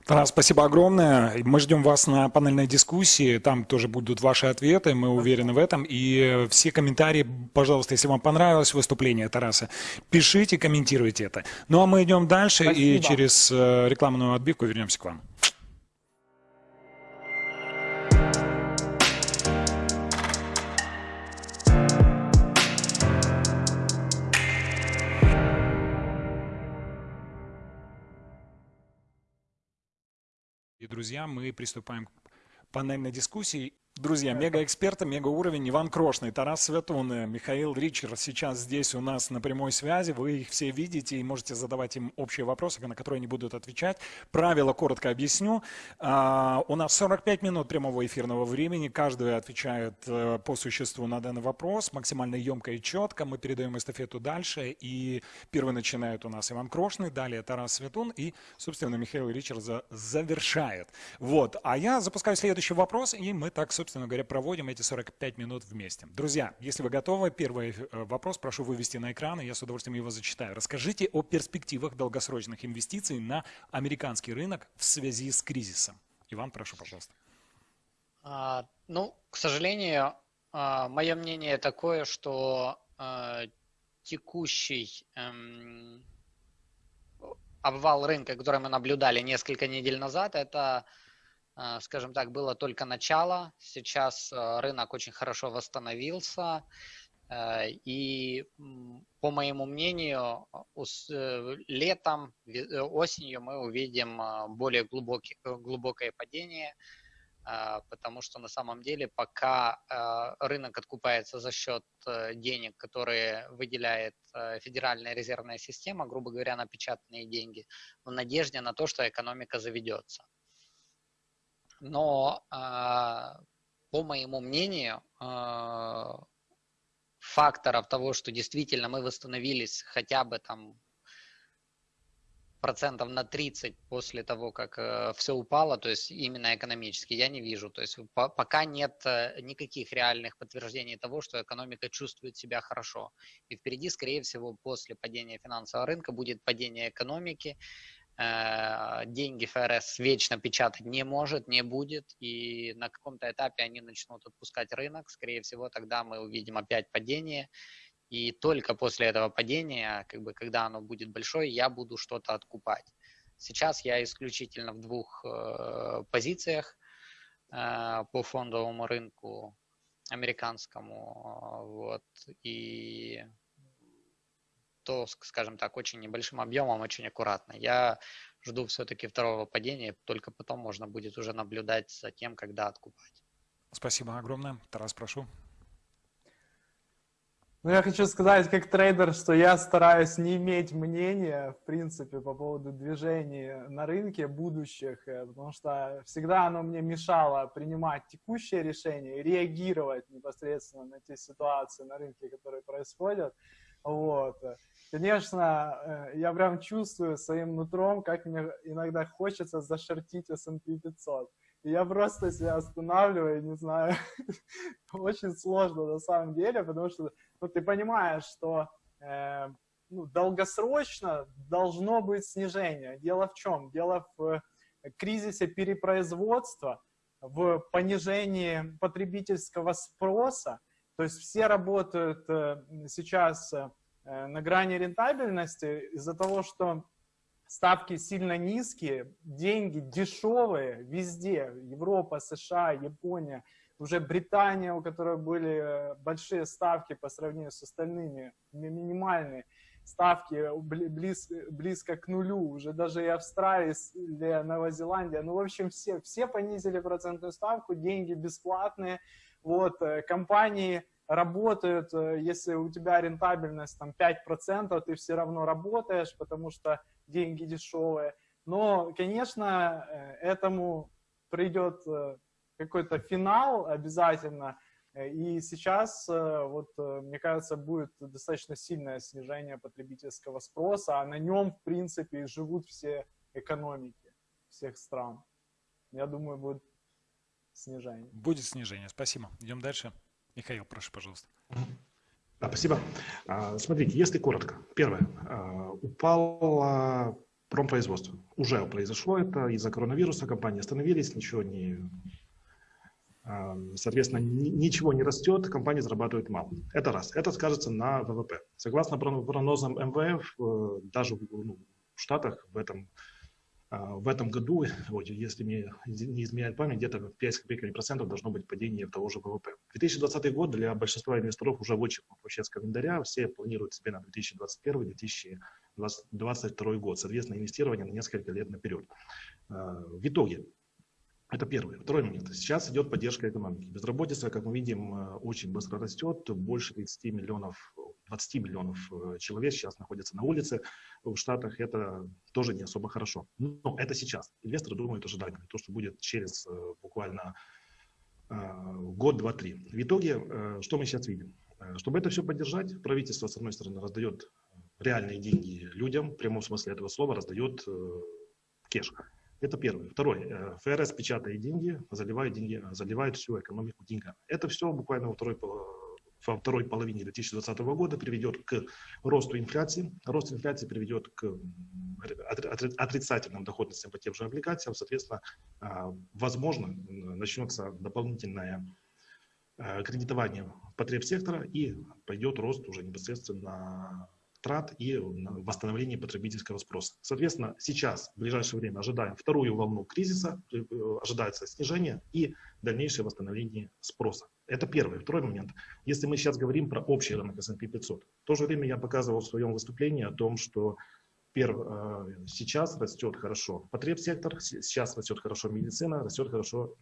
Тарас, спасибо огромное. Мы ждем вас на панельной дискуссии. Там тоже будут ваши ответы, мы уверены в этом. И все комментарии, пожалуйста, если вам понравилось выступление Тараса, пишите, комментируйте это. Ну а мы идем дальше спасибо. и через э, рекламную отбивку вернемся к вам. Друзья, мы приступаем к панельной дискуссии. Друзья, мега-эксперты, мега-уровень, Иван Крошный, Тарас Светун, Михаил Ричер сейчас здесь у нас на прямой связи. Вы их все видите и можете задавать им общие вопросы, на которые они будут отвечать. Правила коротко объясню. А, у нас 45 минут прямого эфирного времени. Каждый отвечает э, по существу на данный вопрос. Максимально емко и четко. Мы передаем эстафету дальше. И первый начинает у нас Иван Крошный, далее Тарас Светун и, собственно, Михаил Ричер завершает. Вот. А я запускаю следующий вопрос, и мы так, собственно говоря, проводим эти 45 минут вместе. Друзья, если вы готовы, первый э, вопрос прошу вывести на экран, и я с удовольствием его зачитаю. Расскажите о перспективах долгосрочных инвестиций на американский рынок в связи с кризисом. Иван, прошу, пожалуйста. А, ну, к сожалению, а, мое мнение такое, что а, текущий эм, обвал рынка, который мы наблюдали несколько недель назад, это скажем так, было только начало. Сейчас э, рынок очень хорошо восстановился. Э, и, по моему мнению, летом, осенью мы увидим более глубокий, глубокое падение, потому что на самом деле пока рынок откупается за счет денег, которые выделяет Федеральная резервная система, грубо говоря, напечатанные деньги, в надежде на то, что экономика заведется но а, по моему мнению, а, факторов того, что действительно мы восстановились хотя бы там процентов на 30 после того, как э, все упало, то есть именно экономически, я не вижу. То есть по, пока нет э, никаких реальных подтверждений того, что экономика чувствует себя хорошо. И впереди, скорее всего, после падения финансового рынка будет падение экономики, деньги ФРС вечно печатать не может, не будет, и на каком-то этапе они начнут отпускать рынок, скорее всего, тогда мы увидим опять падение, и только после этого падения, как бы, когда оно будет большое, я буду что-то откупать. Сейчас я исключительно в двух э, позициях э, по фондовому рынку американскому, вот, и то, скажем так, очень небольшим объемом, очень аккуратно. Я жду все-таки второго падения, только потом можно будет уже наблюдать за тем, когда откупать. Спасибо огромное. Тарас, прошу. Ну, я хочу сказать, как трейдер, что я стараюсь не иметь мнения, в принципе, по поводу движений на рынке будущих, э, потому что всегда оно мне мешало принимать текущие решения и реагировать непосредственно на те ситуации на рынке, которые происходят. Вот. Конечно, э, я прям чувствую своим нутром, как мне иногда хочется зашортить S&P 500. И я просто себя останавливаю, не знаю, очень сложно на самом деле, потому что ну, ты понимаешь, что э, ну, долгосрочно должно быть снижение. Дело в чем? Дело в кризисе перепроизводства, в понижении потребительского спроса. То есть все работают э, сейчас э, на грани рентабельности из-за того, что ставки сильно низкие, деньги дешевые везде, Европа, США, Япония, уже Британия, у которой были э, большие ставки по сравнению с остальными, минимальные ставки близ, близко к нулю, уже даже и Австралия, Новая Зеландия, ну, в общем, все, все понизили процентную ставку, деньги бесплатные, вот, э, компании работают, э, если у тебя рентабельность там 5%, ты все равно работаешь, потому что деньги дешевые. Но, конечно, э, этому придет э, какой-то финал обязательно. И сейчас, вот, мне кажется, будет достаточно сильное снижение потребительского спроса, а на нем, в принципе, живут все экономики всех стран. Я думаю, будет снижение. Будет снижение. Спасибо. Идем дальше. Михаил, прошу, пожалуйста. Да, спасибо. А, смотрите, если коротко. Первое. А, упало промпроизводство. Уже произошло это из-за коронавируса. Компании остановились, ничего не... А, соответственно, ничего не растет, компании зарабатывают мало. Это раз. Это скажется на ВВП. Согласно прогнозам МВФ, э, даже ну, в Штатах в этом а, в этом году, если мне не изменяет память, где-то 5 копейками процентов должно быть падение того же ВВП. 2020 год для большинства инвесторов уже вычеркнут вообще с календаря. Все планируют себе на 2021-2022 год. Соответственно, инвестирование на несколько лет наперед. А, в итоге, это первый. Второй момент. Сейчас идет поддержка экономики. Безработица, как мы видим, э, очень быстро растет. Больше 30 миллионов 20 миллионов э, человек сейчас находятся на улице в Штатах, это тоже не особо хорошо. Но это сейчас. Инвесторы думают ожидаемо, то, что будет через э, буквально год, два, три. В итоге, что мы сейчас видим? Чтобы это все поддержать, правительство, с одной стороны, раздает реальные деньги людям, в прямом смысле этого слова, раздает кеш. Это первое. Второе. ФРС печатает деньги, заливает деньги, заливает всю экономику деньгами. Это все буквально во второй во второй половине 2020 года приведет к росту инфляции. Рост инфляции приведет к отрицательным доходностям по тем же облигациям. Соответственно, а, возможно, начнется дополнительное кредитование потреб сектора и пойдет рост уже непосредственно трат и восстановление потребительского спроса. Соответственно, сейчас, в ближайшее время, ожидаем вторую волну кризиса, э, ожидается снижение и дальнейшее восстановление спроса. Это первый. Второй момент. Если мы сейчас говорим про общий рынок S&P 500, в то же время я показывал в своем выступлении о том, что перв, э, сейчас растет хорошо потребсектор, сейчас растет хорошо медицина, растет хорошо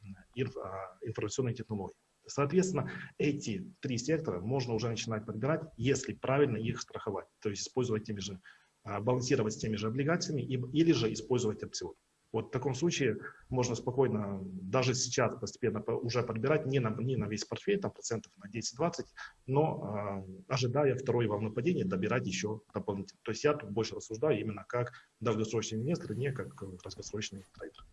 а, информационные технологии. Соответственно, эти три сектора можно уже начинать подбирать, если правильно их страховать, то есть использовать теми же, а, балансировать с теми же облигациями или же использовать опцион. Вот в таком случае можно спокойно, даже сейчас постепенно уже подбирать не на, не на весь портфель, там процентов на 10-20, но э, ожидая второй волны падения, добирать еще дополнительно. То есть я тут больше рассуждаю именно как долгосрочный инвестор, не как краткосрочный трейдер.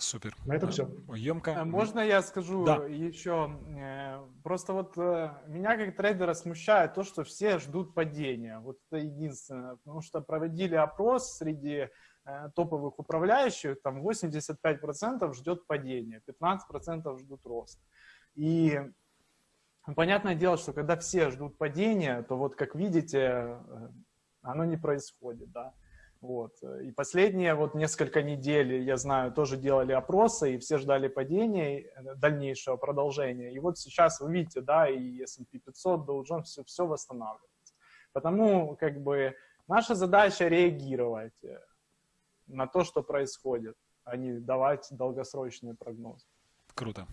Супер. На этом все. Емко. А можно я скажу да. еще? Э, просто вот э, меня как трейдера смущает то, что все ждут падения. Вот это единственное. Потому что проводили опрос среди Э, топовых управляющих, там 85% ждет падения, 15% ждут роста. И понятное дело, что когда все ждут падения, то вот как видите, оно не происходит, да. Вот. И последние вот несколько недель, я знаю, тоже делали опросы, и все ждали падения, э, дальнейшего продолжения. И вот сейчас вы видите, да, и S&P 500, Dow Jones, все, все восстанавливается. Потому как бы наша задача реагировать на то, что происходит, а не давать долгосрочные прогнозы. Круто.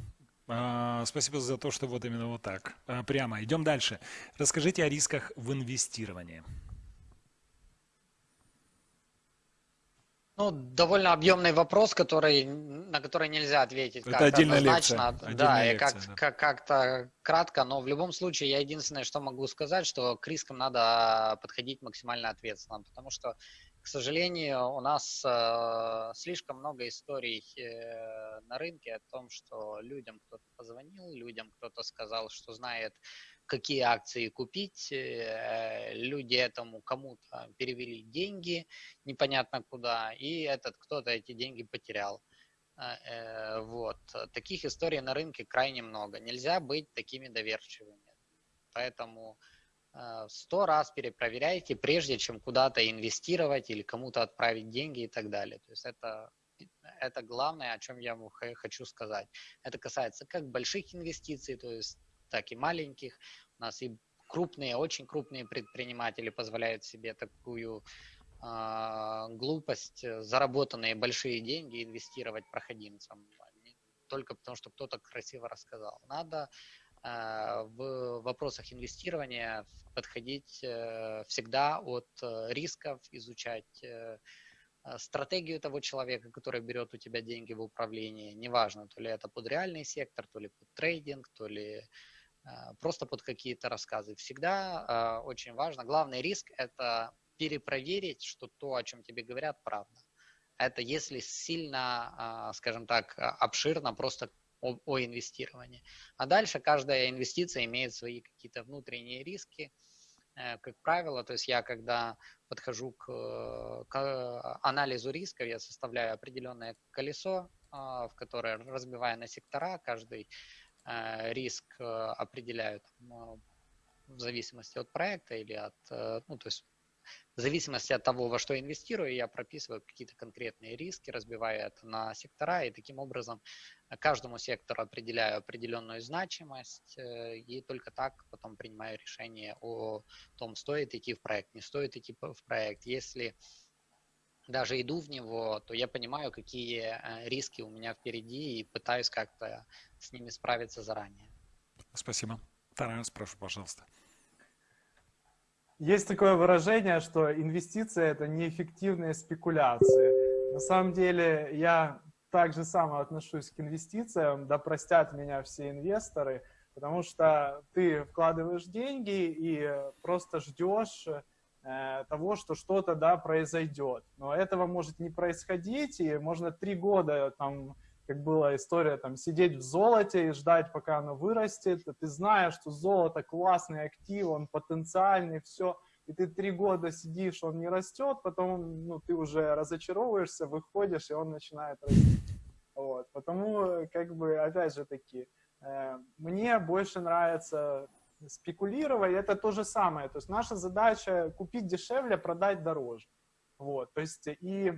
А, спасибо за то, что вот именно вот так. А, прямо. Идем дальше. Расскажите о рисках в инвестировании. Ну, довольно объемный вопрос, который на который нельзя ответить как-то отдельная однозначно, лекция, да, отдельная и как, лекция, да. как, как-то кратко, но в любом случае я единственное, что могу сказать, что к рискам надо подходить максимально ответственно, потому что, к сожалению, у нас э, слишком много историй э, на рынке о том, что людям кто-то позвонил, людям кто-то сказал, что знает, какие акции купить, э, люди этому кому-то перевели деньги непонятно куда, и этот кто-то эти деньги потерял. А, э, Вот. Таких историй на рынке крайне много. Нельзя быть такими доверчивыми. Поэтому э, сто раз перепроверяйте, прежде чем куда-то инвестировать или кому-то отправить деньги и так далее. То есть это, это главное, о чем я хочу сказать. Это касается как больших инвестиций, то есть так и маленьких. У нас и крупные, очень крупные предприниматели позволяют себе такую а, глупость, э, заработанные большие деньги инвестировать проходимцам, только потому, что кто-то красиво рассказал. Надо э, в вопросах инвестирования подходить э, всегда от э, рисков, изучать э, э, стратегию того человека, который берет у тебя деньги в управлении. Неважно, то ли это под реальный сектор, то ли под трейдинг, то ли просто под какие-то рассказы. Всегда э, очень важно. Главный риск – это перепроверить, что то, о чем тебе говорят, правда. Это если сильно, а, скажем так, обширно просто о, о инвестировании. А дальше каждая инвестиция имеет свои какие-то внутренние риски. Э, Как правило, то есть я когда подхожу к, к анализу рисков, я составляю определенное колесо, в которое разбивая на сектора, каждый э, риск э, определяю там, э, в зависимости от проекта или от, э, ну, то есть в зависимости от того, во что инвестирую, я прописываю какие-то конкретные риски, разбиваю это на сектора, и таким образом э, каждому сектору определяю определенную значимость, э, и только так потом принимаю решение о том, стоит идти в проект, не стоит идти в проект. Если даже иду в него, то я понимаю, какие э, риски у меня впереди, и пытаюсь как-то с ними справиться заранее. Спасибо. Тарас, прошу, пожалуйста. Есть такое выражение, что инвестиции – это неэффективные спекуляции. На самом деле я так же само отношусь к инвестициям, да простят меня все инвесторы, потому что ты вкладываешь деньги и просто ждешь того, что что-то да, произойдет. Но этого может не происходить, и можно три года там как была история, там, сидеть в золоте и ждать, пока оно вырастет. Ты знаешь, что золото классный актив, он потенциальный, все. И ты три года сидишь, он не растет, потом ну, ты уже разочаровываешься, выходишь, и он начинает расти. Вот. Потому, как бы, опять же таки, э, мне больше нравится спекулировать, это то же самое. То есть наша задача купить дешевле, продать дороже. Вот. То есть и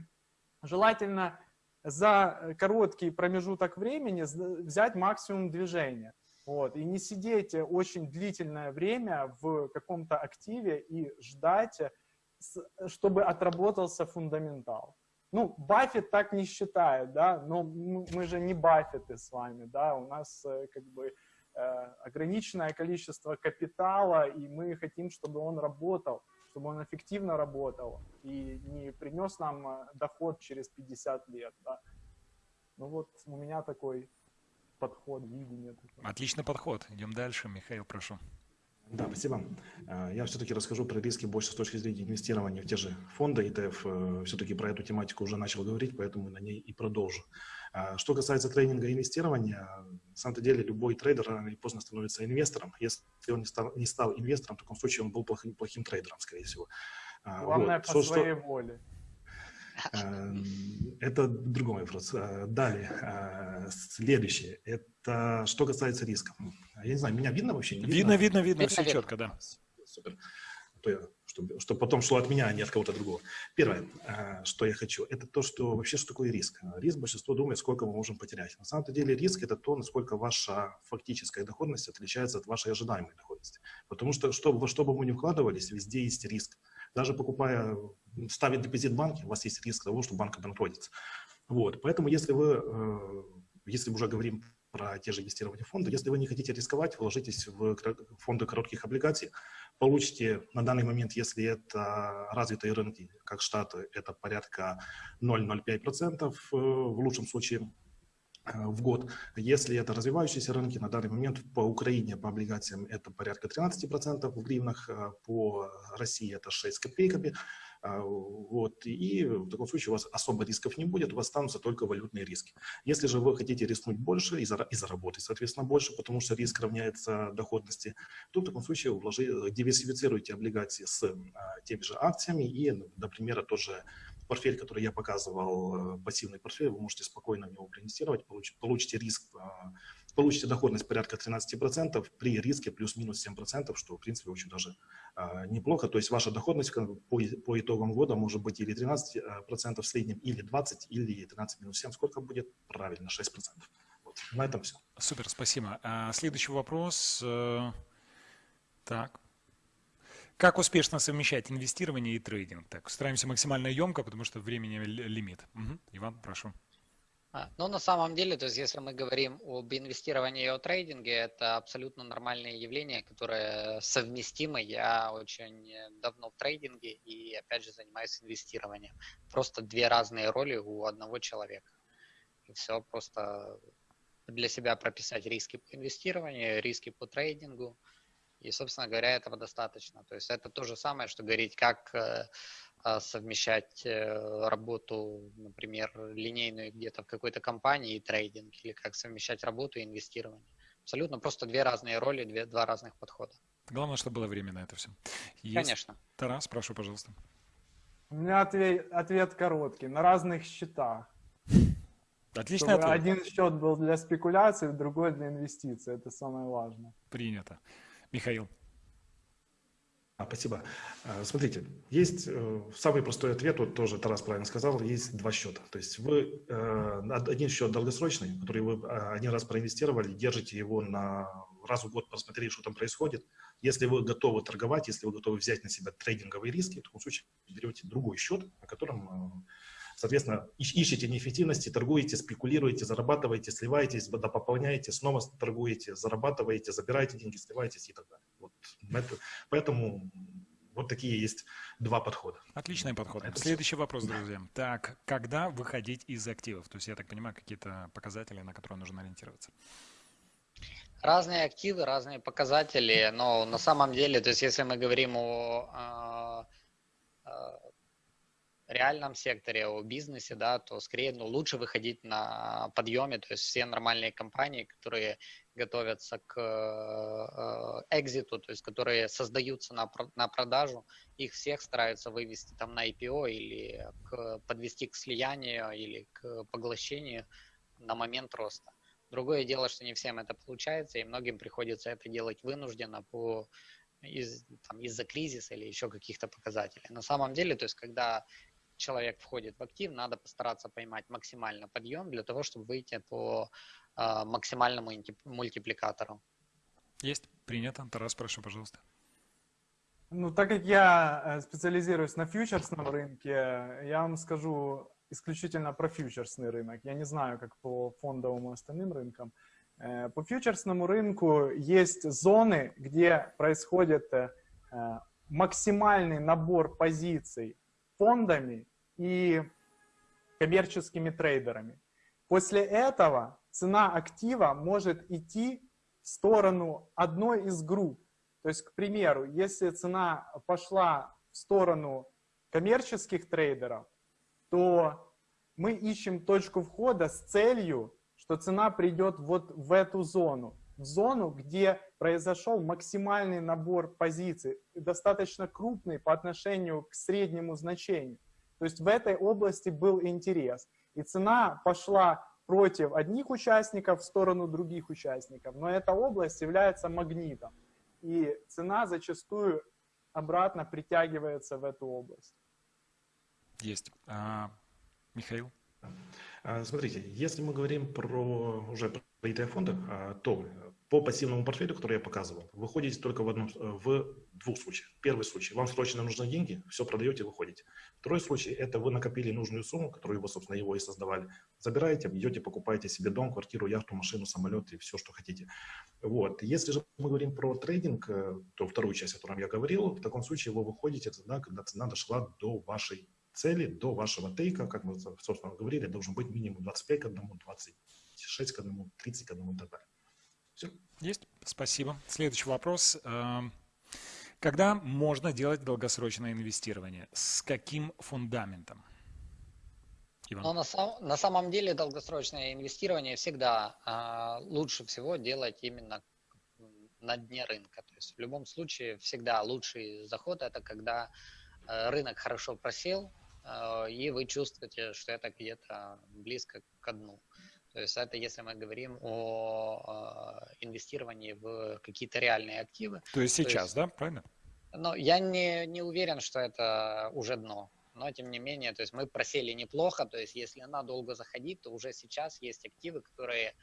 желательно за короткий промежуток времени взять максимум движения. Вот, и не сидеть очень длительное время в каком-то активе и ждать, чтобы отработался фундаментал. Ну, Баффет так не считает, да, но мы же не Баффеты с вами, да, у нас как бы ограниченное количество капитала, и мы хотим, чтобы он работал, чтобы он эффективно работал и не принес нам доход через 50 лет, да. Ну вот у меня такой подход, видение. Такое. Отличный подход. Идем дальше. Михаил, прошу. Да, спасибо. Я все-таки расскажу про риски больше с точки зрения инвестирования в те же фонды. ETF все-таки про эту тематику уже начал говорить, поэтому на ней и продолжу. Что касается трейдинга и инвестирования, на самом деле любой трейдер рано или поздно становится инвестором. Если он не стал, не стал инвестором, в таком случае он был плохим, плохим трейдером, скорее всего. Главное, вот. по что, своей что... воле. Это другой вопрос. Далее, следующее. Это что касается рисков. Я не знаю, меня видно вообще? Не видно, видно, видно, видно все видно. четко, да. Супер. Чтобы, чтобы потом шло от меня, а не от кого-то другого. Первое, что я хочу, это то, что вообще что такое риск. Риск большинство думает, сколько мы можем потерять. На самом деле риск – это то, насколько ваша фактическая доходность отличается от вашей ожидаемой доходности. Потому что, что во что бы мы ни вкладывались, везде есть риск. Даже покупая, ставя депозит в банке, у вас есть риск того, что банк обанкротится. Вот. Поэтому если вы, если мы уже говорим про те же инвестирования в фонды, если вы не хотите рисковать, вложитесь в фонды коротких облигаций, получите на данный момент, если это развитые рынки, как Штаты, это порядка 0,05%, в лучшем случае в год. Если это развивающиеся рынки, на данный момент по Украине по облигациям это порядка 13% в гривнах, по России это 6 копейками. А, вот, и в таком случае у вас особо рисков не будет, у вас останутся только валютные риски. Если же вы хотите рискнуть больше и, заработать, соответственно, больше, потому что риск равняется доходности, то в таком случае вложи, диверсифицируйте облигации с а, теми же акциями и, например, тоже портфель, который я показывал, э, пассивный портфель, вы можете спокойно в него проинвестировать, получите риск а, получите доходность порядка 13% при риске плюс-минус 7%, что, в принципе, очень даже э, неплохо. То есть ваша доходность по, по итогам года может быть или 13% в среднем, или 20%, или 13 минус 7. Сколько будет? Правильно, 6%. Вот. На этом все. Супер, спасибо. А, следующий вопрос. Э, так. Как успешно совмещать инвестирование и трейдинг? Так, стараемся максимально емко, потому что времени лимит. Угу. Иван, прошу. А, ну, на самом деле, то есть, если мы говорим об инвестировании и о трейдинге, это абсолютно нормальное явление, которое совместимо. Я очень давно в трейдинге и, опять же, занимаюсь инвестированием. Просто две разные роли у одного человека. И все, просто для себя прописать риски по инвестированию, риски по трейдингу. И, собственно говоря, этого достаточно. То есть это то же самое, что говорить, как э, совмещать э, работу, например, линейную где-то в какой-то компании и трейдинг, или как совмещать работу и инвестирование. Абсолютно просто две разные роли, две, два разных подхода. Главное, чтобы было время на это все. Есть... Конечно. Тарас, прошу, пожалуйста. У меня ответ, ответ короткий. На разных счетах. Отличный ответ. Один счет был для спекуляций, другой для инвестиций. Это самое важное. Принято. Михаил. А, спасибо. А, смотрите, есть э, самый простой ответ, вот тоже Тарас правильно сказал, есть два счета. То есть вы э, один счет долгосрочный, который вы а, один раз проинвестировали, держите его на раз в год, посмотрели, что там происходит. Если вы готовы торговать, если вы готовы взять на себя трейдинговые риски, в таком случае берете другой счет, на котором э, Соответственно, ищете неэффективности, торгуете, спекулируете, зарабатываете, сливаетесь, пополняете, снова торгуете, зарабатываете, забираете деньги, сливаетесь и так далее. Вот это, поэтому вот такие есть два подхода. Отличный подход. Это Следующий все. вопрос, друзья. Так, когда выходить из активов? То есть, я так понимаю, какие-то показатели, на которые нужно ориентироваться. Разные активы, разные показатели, но на самом деле, то есть если мы говорим о, о, о реальном секторе, о бизнесе, да, то скорее ну, лучше выходить на подъеме, то есть все нормальные компании, которые готовятся к э, экзиту, то есть которые создаются на, на продажу, их всех стараются вывести там на IPO или к, подвести к слиянию или к поглощению на момент роста. Другое дело, что не всем это получается, и многим приходится это делать вынужденно по из, там, из-за кризиса или еще каких-то показателей. На самом деле, то есть когда человек входит в актив, надо постараться поймать максимально подъем для того, чтобы выйти по э, максимальному мультипликатору. Есть, принято. Тарас, прошу, пожалуйста. Ну, так как я э, специализируюсь на фьючерсном рынке, я вам скажу исключительно про фьючерсный рынок. Я не знаю, как по фондовым и остальным рынкам. Э, по фьючерсному рынку есть зоны, где происходит э, максимальный набор позиций фондами и коммерческими трейдерами. После этого цена актива может идти в сторону одной из групп. То есть, к примеру, если цена пошла в сторону коммерческих трейдеров, то мы ищем точку входа с целью, что цена придет вот в эту зону. В зону, где произошел максимальный набор позиций, достаточно крупный по отношению к среднему значению. То есть в этой области был интерес. И цена пошла против одних участников в сторону других участников. Но эта область является магнитом. И цена зачастую обратно притягивается в эту область. Есть. А, Михаил? А, смотрите, если мы говорим про уже про ETF-фонды, а, то по пассивному портфелю, который я показывал, вы ходите только в, одном, в двух случаях. Первый случай, вам срочно нужны деньги, все продаете, выходите. Второй случай, это вы накопили нужную сумму, которую вы, собственно, его и создавали. Забираете, идете, покупаете себе дом, квартиру, яхту, машину, самолет и все, что хотите. Вот. Если же мы говорим про трейдинг, э, то вторую часть, о котором я говорил, в таком случае вы выходите тогда, когда цена дошла до вашей цели, до вашего тейка, как мы, собственно, говорили, должен быть минимум 25 к 1, 20 6 к 1, 30 к 1 и так далее. Все. Есть. Спасибо. Следующий вопрос. Эм, когда можно делать долгосрочное инвестирование? С каким фундаментом? Иван. Но на, сам, на самом деле долгосрочное инвестирование всегда э, лучше всего делать именно на дне рынка. То есть в любом случае всегда лучший заход это когда э, рынок хорошо просел, э, и вы чувствуете, что это где-то близко к дну. То есть это если мы говорим о э, инвестировании в какие-то реальные активы. То есть сейчас, То есть, да, правильно? Но я не, не уверен, что это уже дно. Но тем не менее, то есть мы просели неплохо. То есть если надолго заходить, то уже сейчас есть активы, которые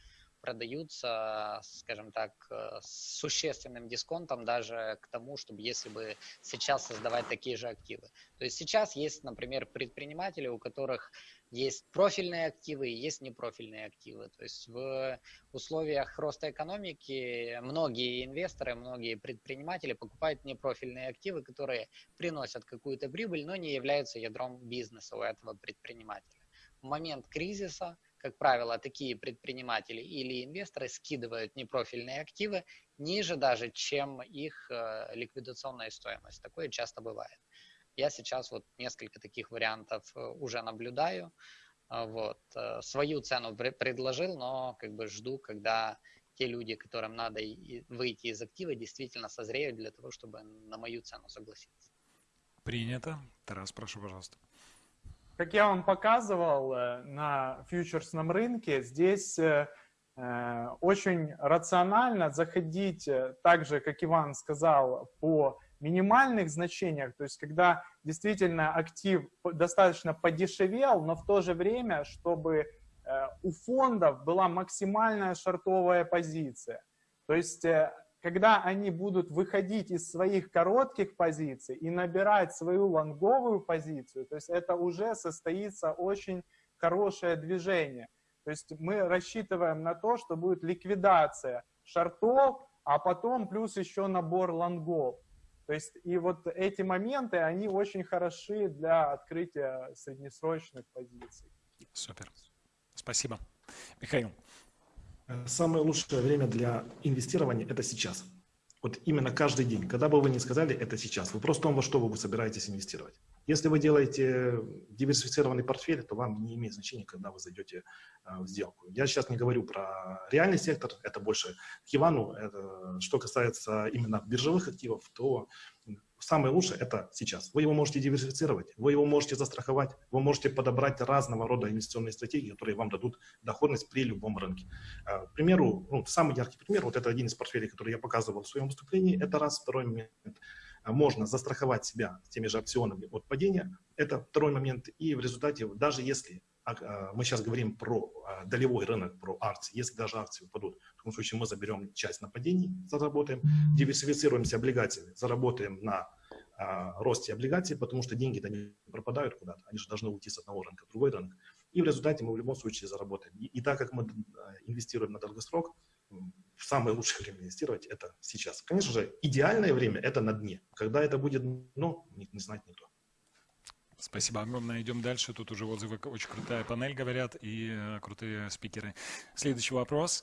продаются, скажем так, э, с существенным дисконтом даже к тому, чтобы если бы сейчас создавать такие же активы. То есть сейчас есть, например, предприниматели, у которых есть профильные активы есть непрофильные активы. То есть в условиях роста экономики многие инвесторы, многие предприниматели покупают непрофильные активы, которые приносят какую-то прибыль, но не являются ядром бизнеса у этого предпринимателя. В момент кризиса как правило, такие предприниматели или инвесторы скидывают непрофильные активы ниже даже, чем их э, ликвидационная стоимость. Такое часто бывает. Я сейчас вот несколько таких вариантов э, уже наблюдаю. Э, вот. Свою цену предложил, но как бы жду, когда те люди, которым надо выйти из актива, действительно созреют для того, чтобы на мою цену согласиться. Принято. Тарас, прошу, пожалуйста. Как я вам показывал э, на фьючерсном рынке, здесь э, э, очень рационально заходить, так же, как Иван сказал, по минимальных значениях, то есть когда действительно актив достаточно подешевел, но в то же время, чтобы у фондов была максимальная шортовая позиция. То есть когда они будут выходить из своих коротких позиций и набирать свою лонговую позицию, то есть это уже состоится очень хорошее движение. То есть мы рассчитываем на то, что будет ликвидация шортов, а потом плюс еще набор лонгов. То есть и вот эти моменты, они очень хороши для открытия среднесрочных позиций. Супер. Спасибо. Михаил. Самое лучшее время для инвестирования – это сейчас. Вот именно каждый день. Когда бы вы ни сказали, это сейчас. Вопрос в том, во что вы собираетесь инвестировать. Если вы делаете диверсифицированный портфель, то вам не имеет значения, когда вы зайдете э, в сделку. Я сейчас не говорю про реальный сектор, это больше к Ивану. Это, что касается именно биржевых активов, то самое лучшее это сейчас. Вы его можете диверсифицировать, вы его можете застраховать, вы можете подобрать разного рода инвестиционные стратегии, которые вам дадут доходность при любом рынке. А, к примеру, ну, самый яркий пример, вот это один из портфелей, который я показывал в своем выступлении, это раз. Второй момент, можно застраховать себя теми же опционами от падения, это второй момент. И в результате, даже если а, мы сейчас говорим про долевой рынок, про акции. Если даже акции упадут, в том случае мы заберем часть нападений, заработаем, диверсифицируемся облигациями, заработаем на а, росте облигаций, потому что деньги-то не пропадают куда-то, они же должны уйти с одного рынка в другой рынок. И в результате мы в любом случае заработаем. И, и так как мы инвестируем на долгосрок, самое лучшее время инвестировать это сейчас. Конечно же, идеальное время это на дне. Когда это будет, ну, не, не знать никто. Спасибо огромное. Идем дальше. Тут уже отзывы очень крутая панель говорят и э, крутые спикеры. Следующий вопрос.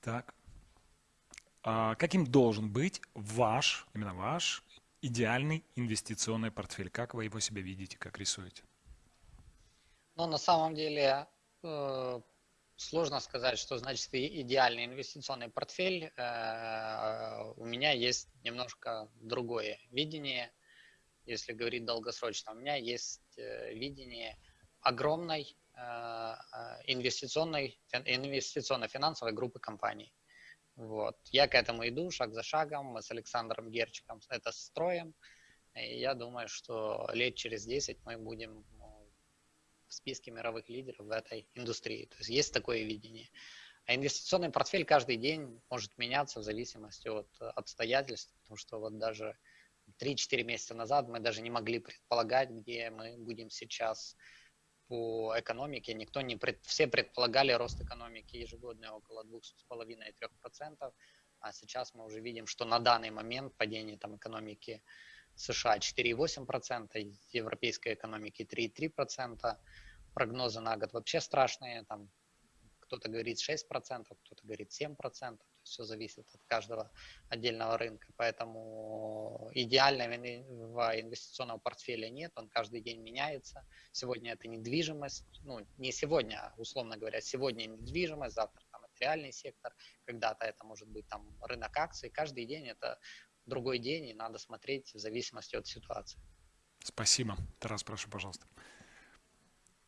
Так. А каким должен быть ваш, именно ваш, идеальный инвестиционный портфель? Как вы его себе видите, как рисуете? Ну, на самом деле, э, сложно сказать, что значит идеальный инвестиционный портфель. Э, у меня есть немножко другое видение – если говорить долгосрочно. У меня есть э, видение огромной э, инвестиционной, инвестиционно-финансовой группы компаний. Вот. Я к этому иду шаг за шагом. Мы с Александром Герчиком это строим. И я думаю, что лет через 10 мы будем в списке мировых лидеров в этой индустрии. То есть есть такое видение. А инвестиционный портфель каждый день может меняться в зависимости от обстоятельств, потому что вот даже 3-4 месяца назад мы даже не могли предполагать, где мы будем сейчас по экономике. Никто не пред... Все предполагали рост экономики ежегодный около 2,5-3%, а сейчас мы уже видим, что на данный момент падение там, экономики США 4,8%, европейской экономики 3,3%, прогнозы на год вообще страшные, там Кто-то говорит 6%, кто-то говорит 7%. Все зависит от каждого отдельного рынка. Поэтому идеального инвестиционного портфеля нет, он каждый день меняется. Сегодня это недвижимость, ну не сегодня, а условно говоря, сегодня недвижимость, завтра там это реальный сектор, когда-то это может быть там рынок акций. Каждый день это другой день, и надо смотреть в зависимости от ситуации. Спасибо. Тарас, прошу, пожалуйста.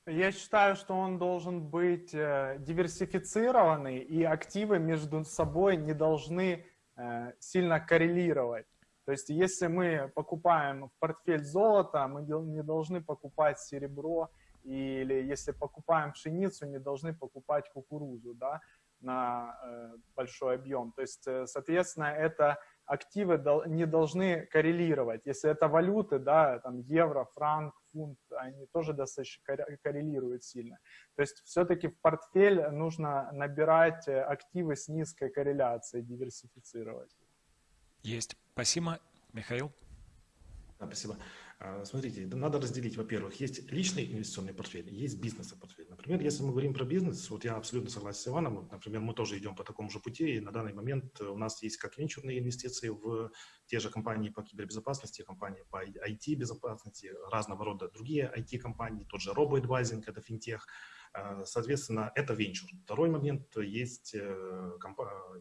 Я считаю, что он должен быть э, диверсифицированный, и активы между собой не должны э, сильно коррелировать. То есть, если мы покупаем в портфель золото, мы не должны покупать серебро, или если покупаем пшеницу, не должны покупать кукурузу да, на э, большой объем. То есть, соответственно, это активы не должны коррелировать. Если это валюты, да, там евро, франк, фунт, они тоже достаточно коррелируют сильно. То есть все-таки в портфель нужно набирать э, активы с низкой корреляцией, диверсифицировать. Есть. Спасибо. Михаил? Да, спасибо. А, смотрите, надо разделить, во-первых, есть личный инвестиционный портфель, есть бизнесовый портфель. Например, если мы говорим про бизнес, вот я абсолютно согласен с Иваном, например, мы тоже идем по такому же пути, и на данный момент у нас есть как венчурные инвестиции в те же компании по кибербезопасности, компании по IT-безопасности, разного рода другие IT-компании, тот же RoboAdvising, это финтех, соответственно, это венчур. Второй момент есть э,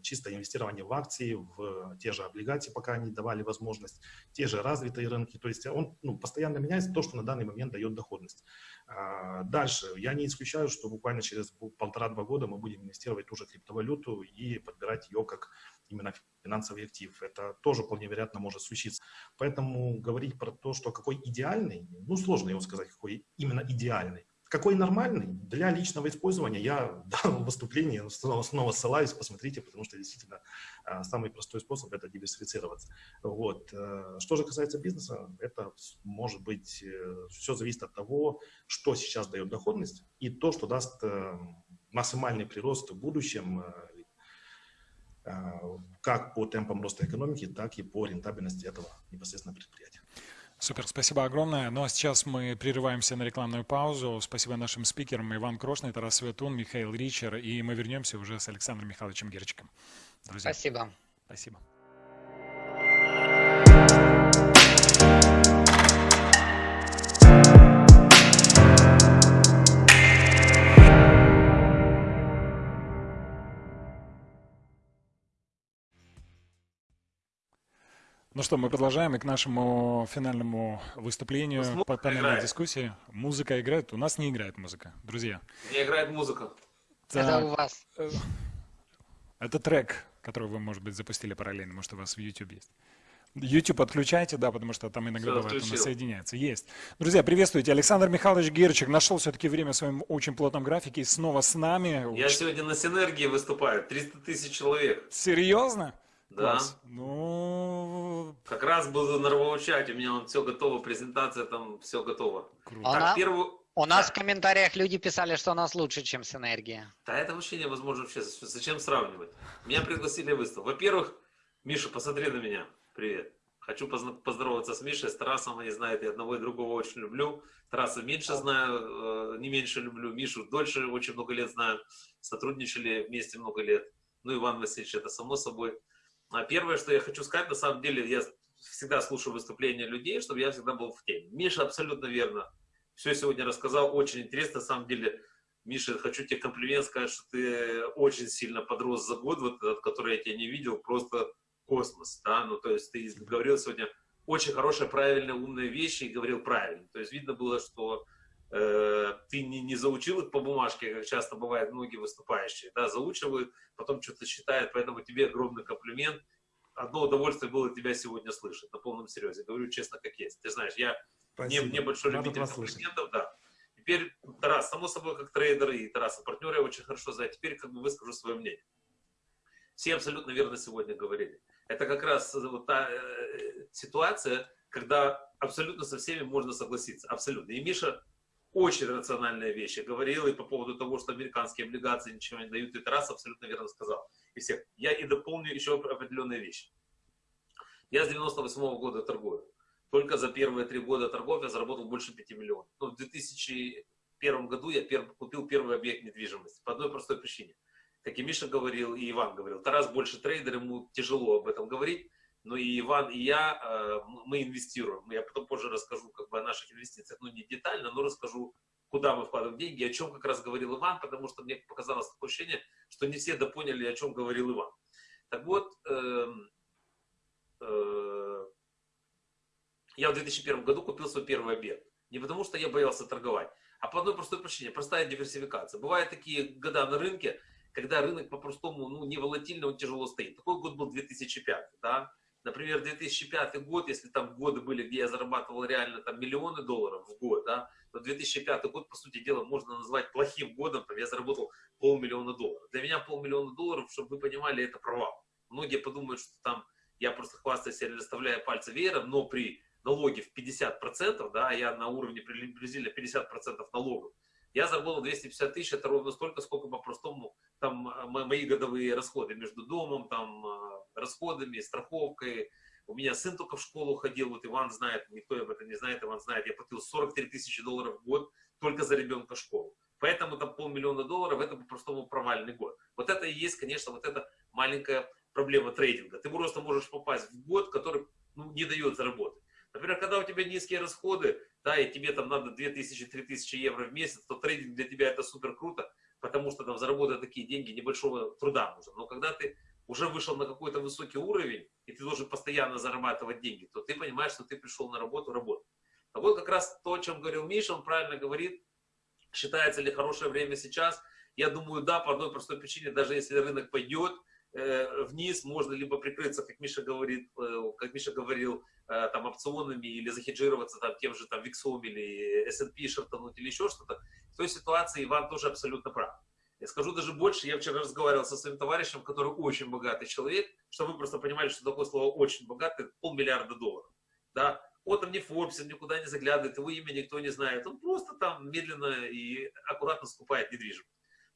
чистое инвестирование в акции, в те же облигации, пока они давали возможность, те же развитые рынки. То есть он ну, постоянно меняется то, что на данный момент дает доходность. Дальше, я не исключаю, что буквально через полтора-два года мы будем инвестировать ту же криптовалюту и подбирать ее как именно финансовый актив. Это тоже вполне вероятно может случиться. Поэтому говорить про то, что какой идеальный, ну сложно его сказать, какой именно идеальный. Какой нормальный? Для личного использования я в данном выступлении снова, снова ссылаюсь, посмотрите, потому что действительно а, самый простой способ – это диверсифицироваться. Вот. Э, что же касается бизнеса, это может быть, э, все зависит от того, что сейчас дает доходность и то, что даст э, максимальный прирост в будущем как по темпам роста экономики, так и по рентабельности этого непосредственно предприятия. Супер, спасибо огромное. Ну а сейчас мы прерываемся на рекламную паузу. Спасибо нашим спикерам Иван Крошный, Тарас Светун, Михаил Ричер. И мы вернемся уже с Александром Михайловичем Герчиком. Друзья. Спасибо. Спасибо. Ну что, мы продолжаем и к нашему финальному выступлению по панельной дискуссии. Музыка играет? У нас не играет музыка, друзья. Не играет музыка. Так. Это у вас. Это трек, который вы, может быть, запустили параллельно, может, у вас в YouTube есть. YouTube отключайте, да, потому что там иногда Все, бывает он соединяется. Есть. Друзья, приветствуйте. Александр Михайлович Герчик нашел все-таки время в своем очень плотном графике и снова с нами. Я сегодня на Синергии выступаю. 300 тысяч человек. Серьезно? Да. Класс. Ну... Как раз буду на чате, у меня он все готово, презентация там все готово. Круто. Так, первую... У нас да. в комментариях люди писали, что у нас лучше, чем Синергия. Да это вообще невозможно вообще. Зачем сравнивать? Меня пригласили выставку. Во-первых, Миша, посмотри на меня. Привет. Хочу поздороваться с Мишей, с Тарасом, они знают, я одного и другого очень люблю. Тараса меньше знаю, э, не меньше люблю. Мишу дольше очень много лет знаю. Сотрудничали вместе много лет. Ну, Иван Васильевич, это само собой. А первое, что я хочу сказать, на самом деле, я всегда слушаю выступления людей, чтобы я всегда был в теме. Миша абсолютно верно. Все сегодня рассказал, очень интересно, на самом деле. Миша, хочу тебе комплимент сказать, что ты очень сильно подрос за год, вот этот, который я тебя не видел, просто космос, да, ну, то есть ты говорил сегодня очень хорошие, правильные, умные вещи и говорил правильно. То есть видно было, что ты не, не заучил их по бумажке, как часто бывает многие выступающие, да, заучивают, потом что-то считают, поэтому тебе огромный комплимент. Одно удовольствие было тебя сегодня слышать, на полном серьезе, говорю честно, как есть. Ты знаешь, я не, не большой любитель комплиментов, да. Теперь, Тарас, само собой, как трейдер и Тарас, партнер я очень хорошо знаю, теперь как бы выскажу свое мнение. Все абсолютно верно сегодня говорили. Это как раз вот та э, ситуация, когда абсолютно со всеми можно согласиться. Абсолютно. И Миша очень рациональные вещи говорил и по поводу того, что американские облигации ничего не дают. И Тарас абсолютно верно сказал. И всех. Я и дополню еще определенные вещи. Я с 98 -го года торгую. Только за первые три года торгов я заработал больше 5 миллионов. Ну, в 2000 2001 году я пер, купил первый объект недвижимости по одной простой причине. Как и Миша говорил, и Иван говорил, Тарас больше трейдер, ему тяжело об этом говорить, но и Иван, и я, э, мы инвестируем. Я потом позже расскажу как бы о наших инвестициях, ну не детально, но расскажу, куда мы вкладываем деньги, о чем как раз говорил Иван, потому что мне показалось такое ощущение, что не все допоняли, о чем говорил Иван. Так вот, э, э, я в 2001 году купил свой первый объект. Не потому, что я боялся торговать, а по одной простой причине. Простая диверсификация. Бывают такие года на рынке, когда рынок по-простому ну, не волатильно, он тяжело стоит. Такой год был 2005. Да? Например, 2005 год, если там годы были, где я зарабатывал реально там миллионы долларов в год, да, то 2005 год, по сути дела, можно назвать плохим годом, там я заработал полмиллиона долларов. Для меня полмиллиона долларов, чтобы вы понимали, это провал. Многие подумают, что там я просто хвастаюсь или расставляю пальцы веером, но при налоге в 50%, да, я на уровне приблизительно 50% налогов, я заработал 250 тысяч, это ровно столько, сколько по-простому там а, мои годовые расходы между домом, там а, расходами, страховкой. У меня сын только в школу ходил, вот Иван знает, никто об этом не знает, Иван знает, я платил 43 тысячи долларов в год только за ребенка в школу. Поэтому там полмиллиона долларов, это по-простому провальный год. Вот это и есть, конечно, вот эта маленькая проблема трейдинга. Ты просто можешь попасть в год, который ну, не дает заработать. Например, когда у тебя низкие расходы, да, и тебе там надо 2000-3000 евро в месяц, то трейдинг для тебя это супер круто, потому что там заработать такие деньги небольшого труда нужно. Но когда ты уже вышел на какой-то высокий уровень, и ты должен постоянно зарабатывать деньги, то ты понимаешь, что ты пришел на работу работать. А вот как раз то, о чем говорил Миша, он правильно говорит, считается ли хорошее время сейчас. Я думаю, да, по одной простой причине, даже если рынок пойдет, Э, вниз можно либо прикрыться, как Миша говорит, э, как Миша говорил, э, там опционами или захеджироваться там тем же там Виксом или S&P шартануть или еще что-то. В той ситуации Иван тоже абсолютно прав. Я скажу даже больше, я вчера разговаривал со своим товарищем, который очень богатый человек, чтобы вы просто понимали, что такое слово очень богатый, полмиллиарда долларов. Да? Он там не Forbes, он никуда не заглядывает, его имя никто не знает. Он просто там медленно и аккуратно скупает недвижимость.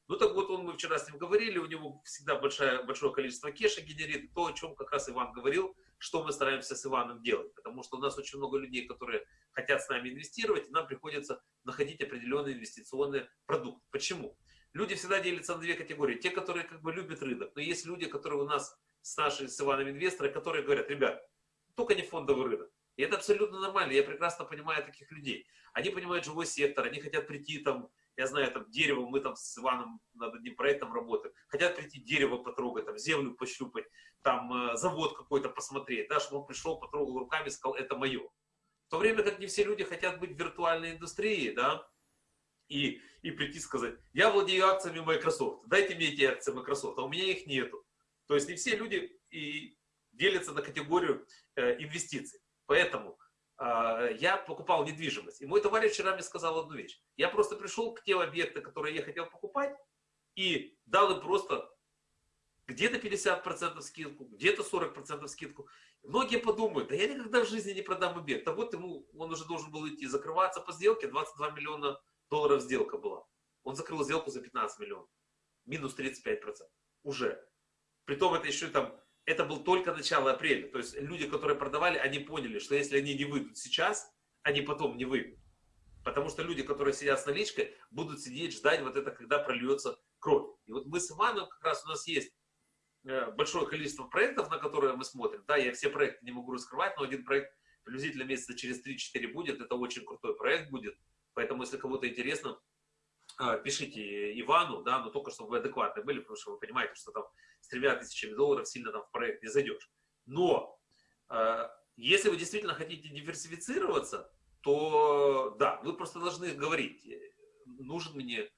Ну так вот, он, мы вчера с ним говорили, у него всегда большое, большое количество кеша генерит, то, о чем как раз Иван говорил, что мы стараемся с Иваном делать. Потому что у нас очень много людей, которые хотят с нами инвестировать, и нам приходится находить определенный инвестиционный продукт. Почему? Люди всегда делятся на две категории. Те, которые как бы любят рынок, но есть люди, которые у нас с нашими, с Иваном инвесторы, которые говорят, ребят, только не фондовый рынок. И это абсолютно нормально, я прекрасно понимаю таких людей. Они понимают живой сектор, они хотят прийти там я знаю, там дерево, мы там с Иваном над одним проектом работаем, хотят прийти дерево потрогать, там землю пощупать, там э, завод какой-то посмотреть, да, чтобы он пришел, потрогал руками, сказал, это мое. В то время как не все люди хотят быть в виртуальной индустрии, да, и, и прийти сказать, я владею акциями Microsoft, дайте мне эти акции Microsoft, а у меня их нету. То есть не все люди и делятся на категорию э, инвестиций. Поэтому а, я покупал недвижимость. И мой товарищ вчера мне сказал одну вещь. Я просто пришел к тем объектам, которые я хотел покупать, и дал им просто где-то 50% скидку, где-то 40% скидку. Многие подумают, да я никогда в жизни не продам объект. А вот ему, он уже должен был идти закрываться по сделке, 22 миллиона долларов сделка была. Он закрыл сделку за 15 миллионов. Минус 35%. Уже. Притом это еще там это был только начало апреля. То есть люди, которые продавали, они поняли, что если они не выйдут сейчас, они потом не выйдут. Потому что люди, которые сидят с наличкой, будут сидеть, ждать вот это, когда прольется кровь. И вот мы с Иваном, как раз у нас есть э, большое количество проектов, на которые мы смотрим. Да, я все проекты не могу раскрывать, но один проект приблизительно месяца через 3-4 будет. Это очень крутой проект будет. Поэтому, если кому-то интересно, а, пишите Ивану, да, но только чтобы вы адекватны были, потому что вы понимаете, что там с тремя тысячами долларов сильно там в проект не зайдешь. Но э, если вы действительно хотите диверсифицироваться, то да, вы просто должны говорить, нужен мне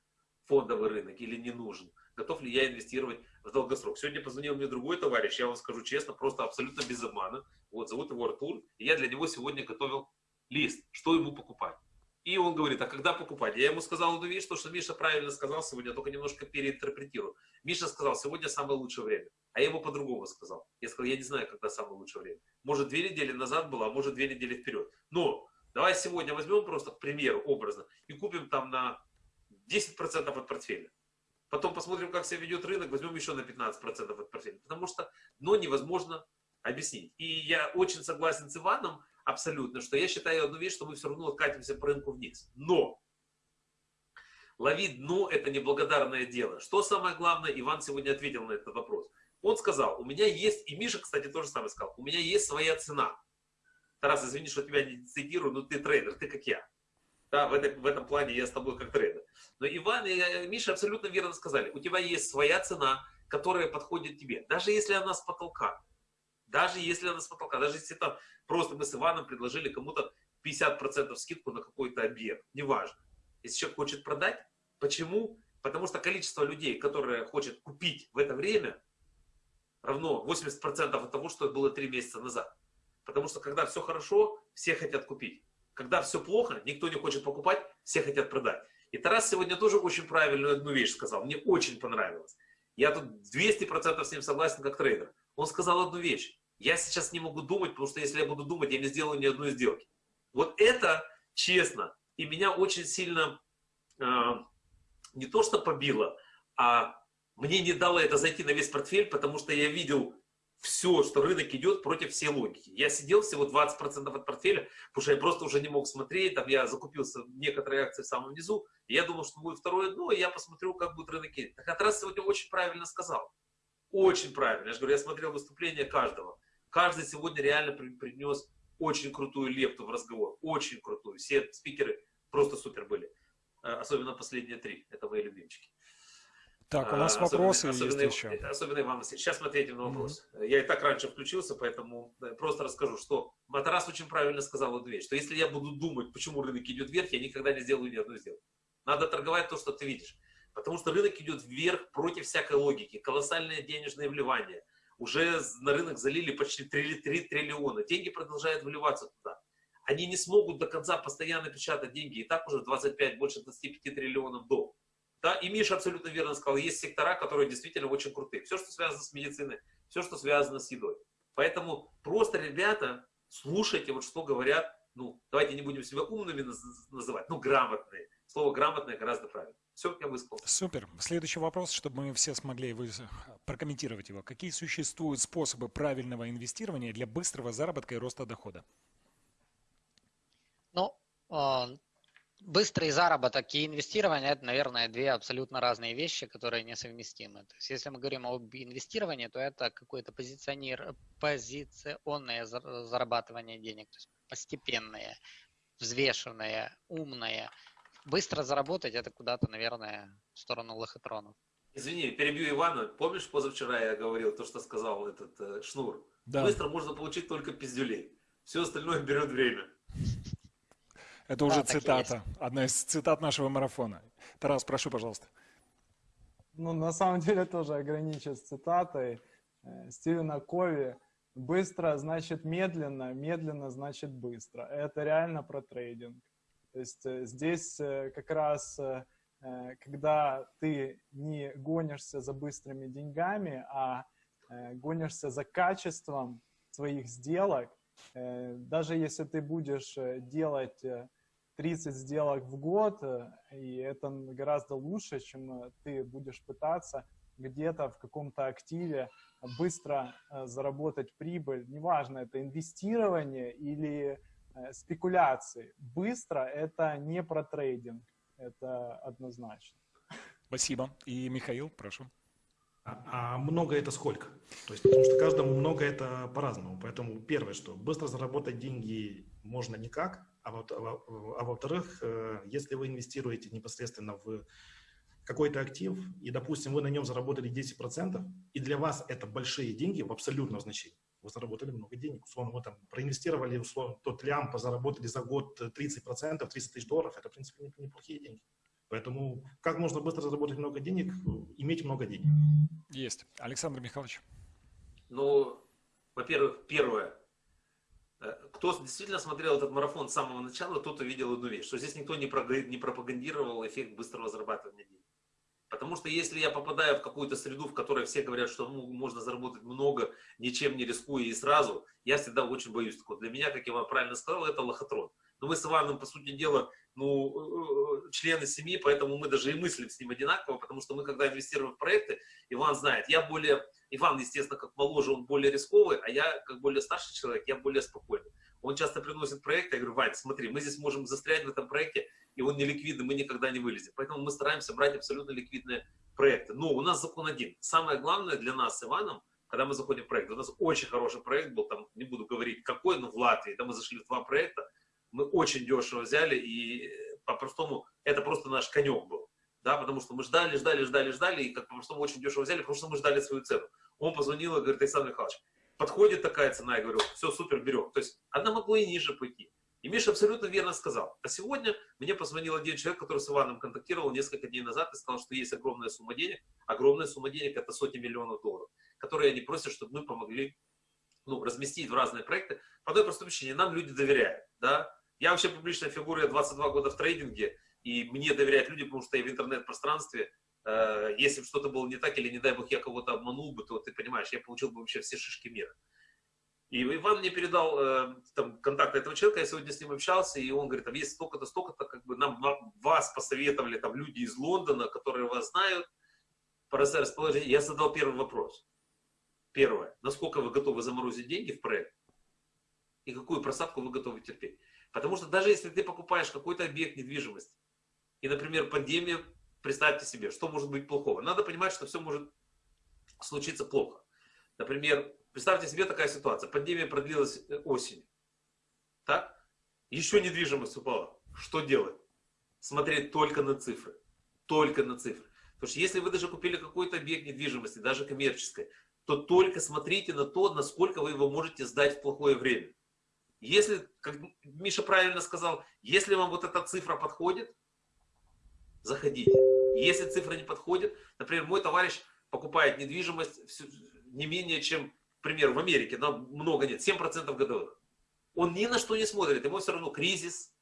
фондовый рынок или не нужен, готов ли я инвестировать в долгосрок. Сегодня позвонил мне другой товарищ, я вам скажу честно, просто абсолютно без обмана. Вот, зовут его Артур, и я для него сегодня готовил лист, что ему покупать. И он говорит, а когда покупать? Я ему сказал одну вещь, то, что Миша правильно сказал сегодня, только немножко переинтерпретирую. Миша сказал, сегодня самое лучшее время. А я ему по-другому сказал. Я сказал, я не знаю, когда самое лучшее время. Может, две недели назад было, а может, две недели вперед. Но давай сегодня возьмем просто, к примеру, образно, и купим там на 10% от портфеля. Потом посмотрим, как себя ведет рынок, возьмем еще на 15% от портфеля. Потому что, но невозможно объяснить. И я очень согласен с Иваном, абсолютно, что я считаю одну вещь, что мы все равно откатимся по рынку вниз. Но Ловить дно – это неблагодарное дело. Что самое главное, Иван сегодня ответил на этот вопрос. Он сказал, у меня есть, и Миша, кстати, тоже самое сказал, у меня есть своя цена. Тарас, извини, что тебя не цитирую, но ты трейдер, ты как я. Да, в, этой, в этом плане я с тобой как трейдер. Но Иван и Миша абсолютно верно сказали, у тебя есть своя цена, которая подходит тебе. Даже если она с потолка. Даже если она с потолка. Даже если там просто мы с Иваном предложили кому-то 50% скидку на какой-то объект. Неважно. Если человек хочет продать, почему? Потому что количество людей, которые хочет купить в это время, равно 80% от того, что было 3 месяца назад. Потому что когда все хорошо, все хотят купить. Когда все плохо, никто не хочет покупать, все хотят продать. И Тарас сегодня тоже очень правильную одну вещь сказал. Мне очень понравилось. Я тут 200% с ним согласен как трейдер. Он сказал одну вещь. Я сейчас не могу думать, потому что если я буду думать, я не сделаю ни одной сделки. Вот это честно. И меня очень сильно э, не то что побило, а мне не дало это зайти на весь портфель, потому что я видел все, что рынок идет против всей логики. Я сидел всего 20% от портфеля, потому что я просто уже не мог смотреть, там я закупился некоторые акции в самом низу, и я думал, что будет второе дно, и я посмотрю, как будет рынок идти. Так Атрас сегодня очень правильно сказал. Очень правильно. Я же говорю, я смотрел выступление каждого. Каждый сегодня реально принес очень крутую лепту в разговор. Очень крутую. Все спикеры просто супер были. Э, особенно последние три. Это мои любимчики. Так, у нас особенно, вопросы особенно, есть еще. Особенно Иван Васильевич. Сейчас ответим на вопрос. Mm-hmm. Я и так раньше включился, поэтому э, просто расскажу, что Матарас очень правильно сказал одну вещь, что если я буду думать, почему рынок идет вверх, я никогда не сделаю ни одной сделки. Надо торговать то, что ты видишь. Потому что рынок идет вверх против всякой логики. Колоссальное денежное вливание. Уже на рынок залили почти 3, 3 триллиона. Деньги продолжают вливаться туда. Они не смогут до конца постоянно печатать деньги. И так уже 25, больше 25 триллионов долларов. Да, и Миша абсолютно верно сказал, есть сектора, которые действительно очень крутые. Все, что связано с медициной, все, что связано с едой. Поэтому просто, ребята, слушайте, вот что говорят, ну, давайте не будем себя умными называть, ну, грамотные. Слово грамотное гораздо правильнее. Все, я высказался. Супер. Следующий вопрос, чтобы мы все смогли вы... прокомментировать его. Какие существуют способы правильного инвестирования для быстрого заработка и роста дохода? Ну, а, быстрый заработок и инвестирование – это, наверное, две абсолютно разные вещи, которые несовместимы. То есть, если мы говорим об инвестировании, то это какое-то позиционер... позиционное зарабатывание денег, то есть постепенное, взвешенное, умное. Быстро заработать – это куда-то, наверное, в сторону лохотронов. Извини, перебью Ивана. Помнишь, позавчера я говорил то, что сказал этот э, Шнур? Да. Быстро можно получить только пиздюлей. Все остальное берет время. Это уже да, цитата, одна из цитат нашего марафона. Тарас, прошу, пожалуйста. Ну, на самом деле тоже ограничусь цитатой э, Стивена Кови. Быстро значит медленно, медленно значит быстро. Это реально про трейдинг. То есть э, здесь э, как раз, когда ты не гонишься за быстрыми деньгами, а гонишься за качеством своих сделок, даже если ты будешь делать 30 сделок в год, э, и это гораздо лучше, чем э, ты будешь пытаться где-то в каком-то активе быстро э, заработать прибыль. Неважно, это инвестирование или спекуляции. Быстро это не про трейдинг, это однозначно. Спасибо. И Михаил, прошу. А, а много это сколько? То есть, потому что каждому много это по-разному. Поэтому первое, что быстро заработать деньги можно никак, а, вот, а, а во-вторых, э, если вы инвестируете непосредственно в какой-то актив, и, допустим, вы на нем заработали 10%, и для вас это большие деньги в абсолютном значении. Вы заработали много денег. Условно, вы там проинвестировали, условно, тот лям, заработали за год 30%, 30 тысяч долларов. Это, в принципе, неплохие деньги. Поэтому как можно быстро заработать много денег, иметь много денег? Есть. Александр Михайлович. Ну, во-первых, первое. Э, кто действительно смотрел этот марафон с самого начала, тот увидел одну вещь, что здесь никто не пропагандировал эффект быстрого зарабатывания денег. Потому что если я попадаю в какую-то среду, в которой все говорят, что ну, можно заработать много, ничем не рискуя и сразу, я всегда очень боюсь такого. Для меня, как я вам правильно сказал, это лохотрон. Но мы с Иваном, по сути дела, ну, э, э, члены семьи, поэтому мы даже и мыслим с ним одинаково, потому что мы, когда инвестируем в проекты, Иван знает, я более, Иван, естественно, как моложе, он более рисковый, а я, как более старший человек, я более спокойный. Он часто приносит проекты, я говорю, Вань, смотри, мы здесь можем застрять в этом проекте, и он не ликвидный, мы никогда не вылезем. Поэтому мы стараемся брать абсолютно ликвидные проекты. Но у нас закон один. Самое главное для нас с Иваном, когда мы заходим в проект, у нас очень хороший проект был, там не буду говорить какой, но в Латвии, там мы зашли в два проекта, мы очень дешево взяли, и по-простому это просто наш конек был. Да, потому что мы ждали, ждали, ждали, ждали, и как по-простому очень дешево взяли, потому что мы ждали свою цену. Он позвонил и говорит, Александр Михайлович, подходит такая цена, я говорю, все, супер, берем. То есть она могла и ниже пойти. И Миша абсолютно верно сказал. А сегодня мне позвонил один человек, который с Иваном контактировал несколько дней назад и сказал, что есть огромная сумма денег. Огромная сумма денег – это сотни миллионов долларов, которые они просят, чтобы мы помогли ну, разместить в разные проекты. По одной простой причине, нам люди доверяют. Да? Я вообще публичная фигура, я 22 года в трейдинге, и мне доверяют люди, потому что я в интернет-пространстве, э, если бы что-то было не так, или не дай бог я кого-то обманул бы, то ты понимаешь, я получил бы вообще все шишки мира. И Иван мне передал э, там, контакт этого человека, я сегодня с ним общался, и он говорит, там есть столько-то, столько-то, как бы нам вас посоветовали там люди из Лондона, которые вас знают, по расположению. Я задал первый вопрос. Первое. Насколько вы готовы заморозить деньги в проект? И какую просадку вы готовы терпеть? Потому что даже если ты покупаешь какой-то объект недвижимости, и, например, пандемия, представьте себе, что может быть плохого. Надо понимать, что все может случиться плохо. Например, Представьте себе такая ситуация. Пандемия продлилась э, осенью. Так? Еще недвижимость упала. Что делать? Смотреть только на цифры. Только на цифры. Потому что если вы даже купили какой-то объект недвижимости, даже коммерческой, то только смотрите на то, насколько вы его можете сдать в плохое время. Если, как Миша правильно сказал, если вам вот эта цифра подходит, заходите. Если цифра не подходит, например, мой товарищ покупает недвижимость не менее чем примеру, в Америке, но много нет, 7% годовых. Он ни на что не смотрит, ему все равно кризис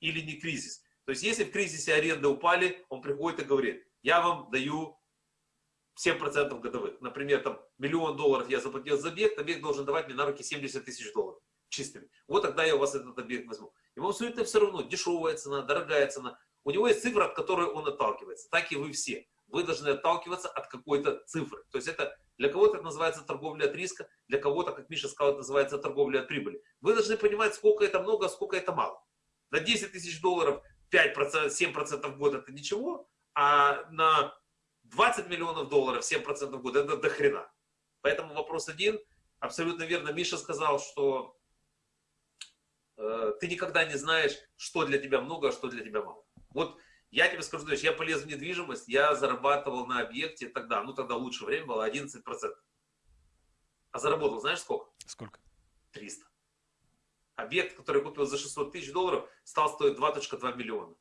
или не кризис. То есть, если в кризисе аренды упали, он приходит и говорит, я вам даю 7% годовых. Например, там миллион долларов я заплатил за объект, объект должен давать мне на руки 70 тысяч долларов чистыми. Вот тогда я у вас этот объект возьму. Ему все это все равно, дешевая цена, дорогая цена. У него есть цифра, от которой он отталкивается. Так и вы все. Вы должны отталкиваться от какой-то цифры. То есть это для кого-то это называется торговля от риска, для кого-то, как Миша сказал, это называется торговля от прибыли. Вы должны понимать, сколько это много, а сколько это мало. На 10 тысяч долларов 5%, 7% в год это ничего, а на 20 миллионов долларов 7% в год это до хрена. Поэтому вопрос один. Абсолютно верно. Миша сказал, что э, ты никогда не знаешь, что для тебя много, а что для тебя мало. Вот я тебе скажу, знаешь, я полез в недвижимость, я зарабатывал на объекте тогда, ну тогда лучшее время было 11%. А заработал знаешь сколько? Сколько? 300. Объект, который купил за 600 тысяч долларов, стал стоить 2.2 миллиона.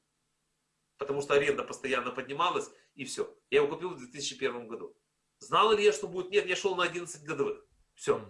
Потому что аренда постоянно поднималась, и все. Я его купил в 2001 году. Знал ли я, что будет? Нет, я шел на 11 годовых. Все.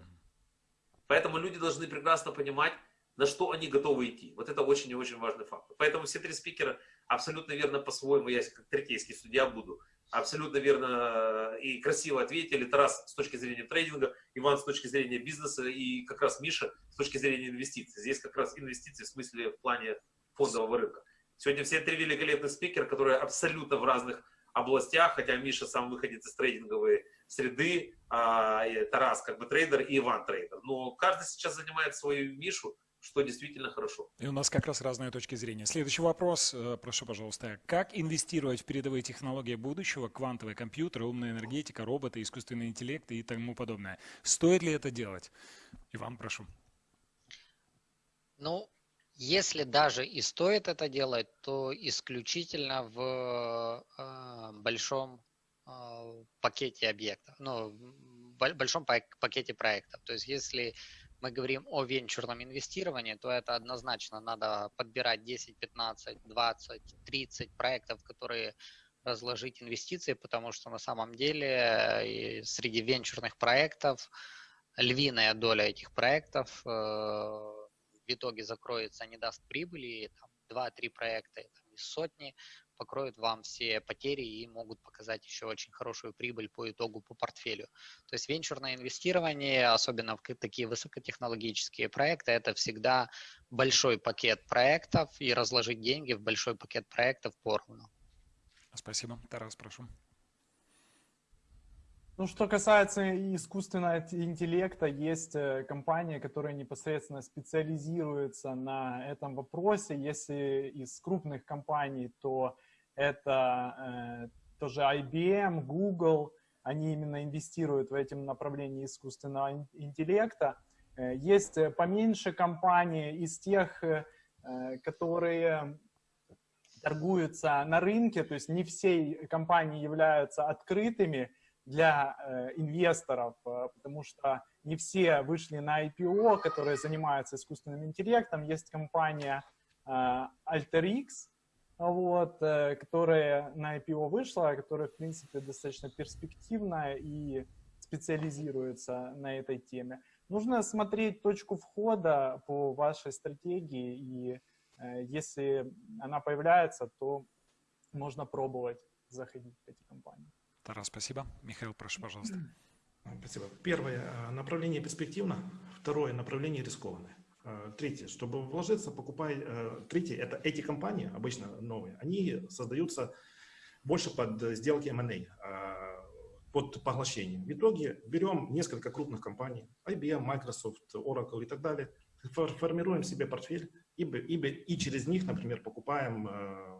Поэтому люди должны прекрасно понимать, на что они готовы идти. Вот это очень и очень важный фактор. Поэтому все три спикера абсолютно верно по-своему, я как третейский судья буду, абсолютно верно э, и красиво ответили. Тарас с точки зрения трейдинга, Иван с точки зрения бизнеса и как раз Миша с точки зрения инвестиций. Здесь как раз инвестиции в смысле в плане фондового рынка. Сегодня все три великолепных спикера, которые абсолютно в разных областях, хотя Миша сам выходит из трейдинговой среды, а Тарас как бы трейдер и Иван трейдер. Но каждый сейчас занимает свою нишу, что действительно хорошо. И у нас как раз разные точки зрения. Следующий вопрос, э, прошу, пожалуйста. Как инвестировать в передовые технологии будущего, квантовые компьютеры, умная энергетика, роботы, искусственный интеллект и тому подобное? Стоит ли это делать? Иван, прошу. Ну, если даже и стоит это делать, то исключительно в э, большом э, пакете объектов, ну, в большом пакете проектов. То есть если мы говорим о венчурном инвестировании, то это однозначно надо подбирать 10, 15, 20, 30 проектов, которые разложить инвестиции, потому что на самом деле среди венчурных проектов львиная доля этих проектов э, в итоге закроется, не даст прибыли, там 2-3 проекта из сотни покроют вам все потери и могут показать еще очень хорошую прибыль по итогу по портфелю. То есть венчурное инвестирование, особенно в такие высокотехнологические проекты, это всегда большой пакет проектов и разложить деньги в большой пакет проектов поровну. Спасибо. Тарас, прошу. Ну, что касается искусственного интеллекта, есть э, компании, которые непосредственно специализируются на этом вопросе. Если из крупных компаний, то это э, тоже IBM, Google, они именно инвестируют в этом направлении искусственного интеллекта. Э, есть э, поменьше компаний из тех, которые торгуются на рынке, то есть не все компании являются открытыми для инвесторов, потому что не все вышли на IPO, которые занимаются искусственным интеллектом. Есть компания AlterX, вот, которая на IPO вышла, которая, в принципе, достаточно перспективная и специализируется на этой теме. Нужно смотреть точку входа по вашей стратегии, и э, если она появляется, то можно пробовать заходить в эти компании. Тарас, спасибо. Михаил, прошу, пожалуйста. Спасибо. Первое э, направление перспективно, второе направление рискованное. Э, третье, чтобы вложиться, покупай. Третье, это эти компании, обычно новые, они создаются больше под сделки M&A под поглощением. В итоге берем несколько крупных компаний, IBM, Microsoft, Oracle и так далее, формируем себе портфель и, и, и через них, например, покупаем э,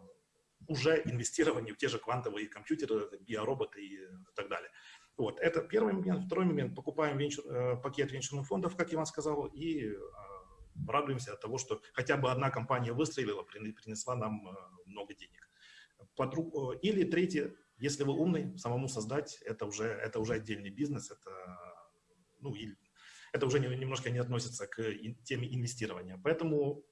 уже инвестирование в те же квантовые компьютеры, биороботы и так далее. Вот, это первый момент. Второй момент, покупаем венчур, э, пакет венчурных фондов, как Иван сказал, и э, радуемся от того, что хотя бы одна компания выстрелила, принесла нам э, много денег. Э, или третье, если вы умный, самому создать, это уже, это уже отдельный бизнес, это, ну, это уже немножко не относится к теме инвестирования. Поэтому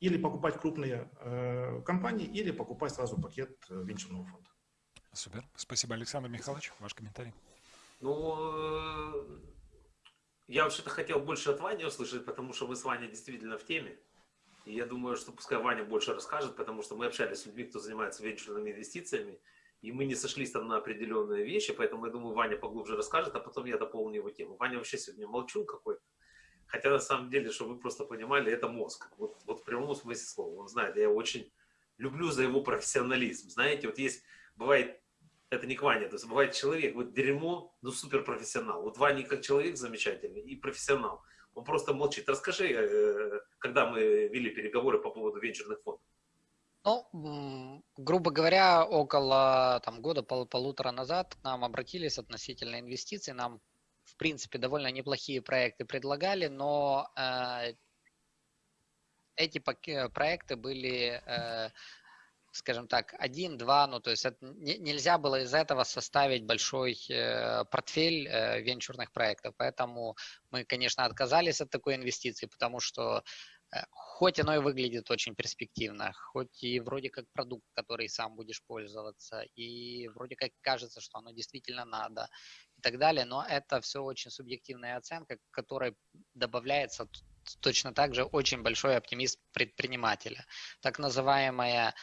или покупать крупные э, компании, или покупать сразу пакет венчурного фонда. Супер. Спасибо, Александр Михайлович. Ваш комментарий. Ну, я вообще-то хотел больше от Вани услышать, потому что мы с Ваней действительно в теме. И я думаю, что пускай Ваня больше расскажет, потому что мы общались с людьми, кто занимается венчурными инвестициями и мы не сошлись там на определенные вещи, поэтому я думаю, Ваня поглубже расскажет, а потом я дополню его тему. Ваня вообще сегодня молчун какой-то. Хотя на самом деле, чтобы вы просто понимали, это мозг. Вот, вот в прямом смысле слова. Он знает, я очень люблю за его профессионализм. Знаете, вот есть, бывает, это не к Ване, то есть бывает человек, вот дерьмо, ну супер профессионал. Вот Ваня как человек замечательный и профессионал. Он просто молчит. Расскажи, э, когда мы вели переговоры по поводу венчурных фондов. Ну, грубо говоря, около там, года пол полутора назад к нам обратились относительно инвестиций. Нам, в принципе, довольно неплохие проекты предлагали, но э, эти проекты были, э, скажем так, один-два, ну, то есть это, не, нельзя было из этого составить большой э, портфель э, венчурных проектов. Поэтому мы, конечно, отказались от такой инвестиции, потому что Э, хоть оно и выглядит очень перспективно, хоть и вроде как продукт, который сам будешь пользоваться, и вроде как кажется, что оно действительно надо и так далее, но это все очень субъективная оценка, к которой добавляется точно так же очень большой оптимизм предпринимателя. Так называемая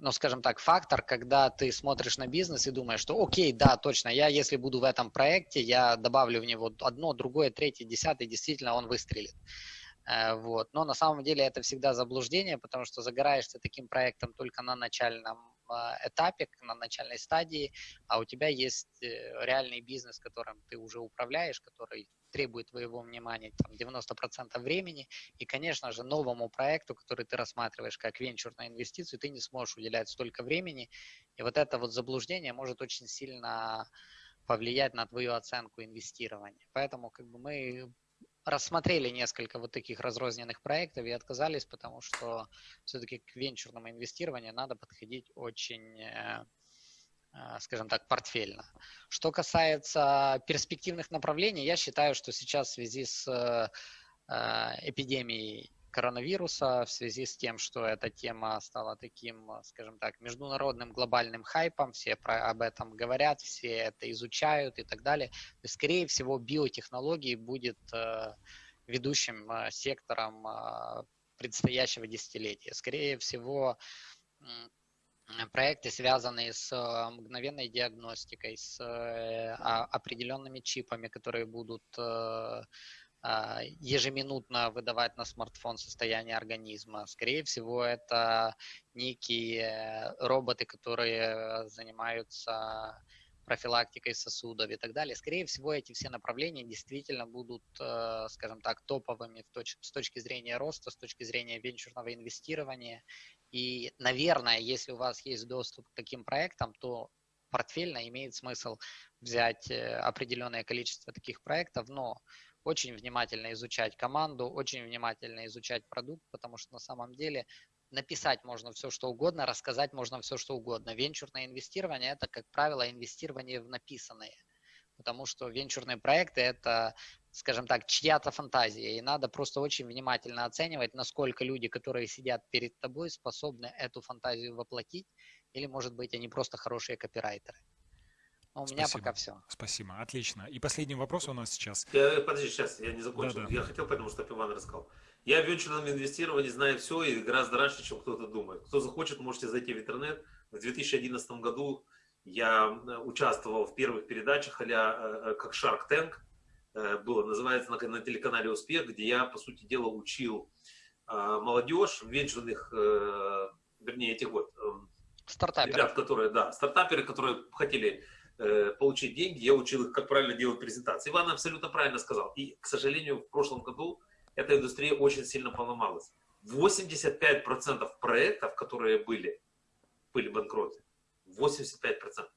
ну, скажем так, фактор, когда ты смотришь на бизнес и думаешь, что окей, да, точно, я если буду в этом проекте, я добавлю в него одно, другое, третье, десятое, действительно он выстрелит. Э, вот. Но на самом деле это всегда заблуждение, потому что загораешься таким проектом только на начальном этапе, на начальной стадии, а у тебя есть э, реальный бизнес, которым ты уже управляешь, который требует твоего внимания там, 90% времени, и, конечно же, новому проекту, который ты рассматриваешь как венчурную инвестицию, ты не сможешь уделять столько времени, и вот это вот заблуждение может очень сильно повлиять на твою оценку инвестирования. Поэтому как бы мы рассмотрели несколько вот таких разрозненных проектов и отказались, потому что все-таки к венчурному инвестированию надо подходить очень, э, э, скажем так, портфельно. Что касается перспективных направлений, я считаю, что сейчас в связи с э, эпидемией коронавируса, в связи с тем, что эта тема стала таким, скажем так, международным глобальным хайпом, все про, об этом говорят, все это изучают и так далее. То скорее всего, биотехнологии будет э, ведущим э, сектором э, предстоящего десятилетия. Скорее всего, проекты, связанные с э, мгновенной диагностикой, с э, определенными чипами, которые будут э, а, ежеминутно выдавать на смартфон состояние организма. Скорее всего, это некие роботы, которые занимаются профилактикой сосудов и так далее. Скорее всего, эти все направления действительно будут, э, скажем так, топовыми с точки зрения роста, с точки зрения венчурного инвестирования. И, наверное, если у вас есть доступ к таким проектам, то портфельно имеет смысл взять э, определенное количество таких проектов, но очень внимательно изучать команду, очень внимательно изучать продукт, потому что на самом деле написать можно все, что угодно, рассказать можно все, что угодно. Венчурное инвестирование – это, как правило, инвестирование в написанное, потому что венчурные проекты – это, скажем так, чья-то фантазия, и надо просто очень внимательно оценивать, насколько люди, которые сидят перед тобой, способны эту фантазию воплотить, или, может быть, они просто хорошие копирайтеры. Ну, у меня Спасибо. пока все. Спасибо, отлично. И последний вопрос у нас сейчас. Я, подожди, сейчас, я не закончил. Да-да. Я хотел, потому что Иван рассказал. Я в венчурном инвестировании знаю все и гораздо раньше, чем кто-то думает. Кто захочет, можете зайти в интернет. В 2011 году я э, участвовал в первых передачах а как Shark Tank. Э, Было, называется на, на телеканале «Успех», где я, по сути дела, учил э, молодежь венчурных, э, вернее, этих вот эм, Стартаперы. ребят, которые, да, стартаперы, которые хотели э, получить деньги, я учил их, как правильно делать презентации. Иван абсолютно правильно сказал. И, к сожалению, в прошлом году эта индустрия очень сильно поломалась. 85% проектов, которые были, были банкроты. 85%.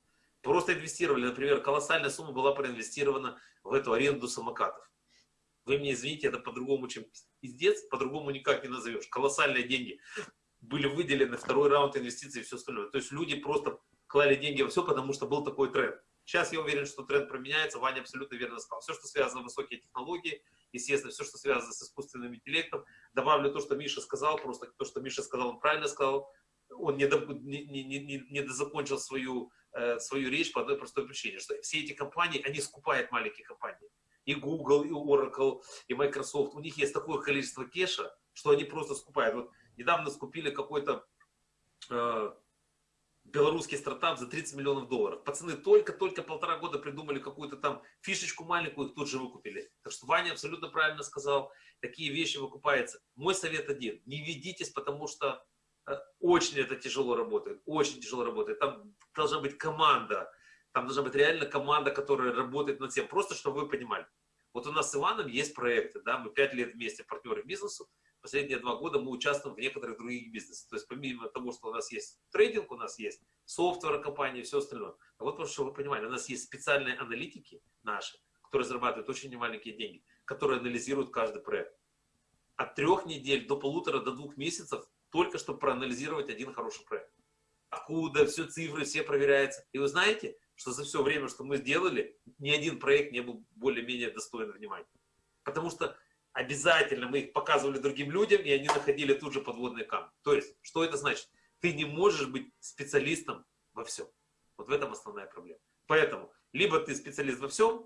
Просто инвестировали, например, колоссальная сумма была проинвестирована в эту аренду самокатов. Вы мне извините, это по-другому, чем пиздец, по-другому никак не назовешь. Колоссальные деньги были выделены, второй раунд инвестиций и все остальное. То есть люди просто клали деньги во все, потому что был такой тренд. Сейчас я уверен, что тренд променяется, Ваня абсолютно верно сказал. Все, что связано с высокие технологии, естественно, все, что связано с искусственным интеллектом. Добавлю то, что Миша сказал, просто то, что Миша сказал, он правильно сказал. Он не, не, не, не, не дозакончил свою, э, свою речь по одной простой причине, что все эти компании, они скупают маленькие компании. И Google, и Oracle, и Microsoft. У них есть такое количество кеша, что они просто скупают. Вот недавно скупили какой-то э, белорусский стартап за 30 миллионов долларов. Пацаны только-только полтора года придумали какую-то там фишечку маленькую, их тут же выкупили. Так что Ваня абсолютно правильно сказал, такие вещи выкупаются. Мой совет один, не ведитесь, потому что э, очень это тяжело работает, очень тяжело работает. Там должна быть команда, там должна быть реально команда, которая работает над всем. Просто, чтобы вы понимали. Вот у нас с Иваном есть проекты, да, мы пять лет вместе партнеры бизнесу, последние два года мы участвуем в некоторых других бизнесах. То есть помимо того, что у нас есть трейдинг, у нас есть софтвер компании все остальное. А вот просто, чтобы вы понимали, у нас есть специальные аналитики наши, которые зарабатывают очень немаленькие деньги, которые анализируют каждый проект. От трех недель до полутора, до двух месяцев только чтобы проанализировать один хороший проект. Откуда, все цифры, все проверяются. И вы знаете, что за все время, что мы сделали, ни один проект не был более-менее достоин внимания. Потому что обязательно мы их показывали другим людям, и они находили тут же подводные камни. То есть, что это значит? Ты не можешь быть специалистом во всем. Вот в этом основная проблема. Поэтому, либо ты специалист во всем,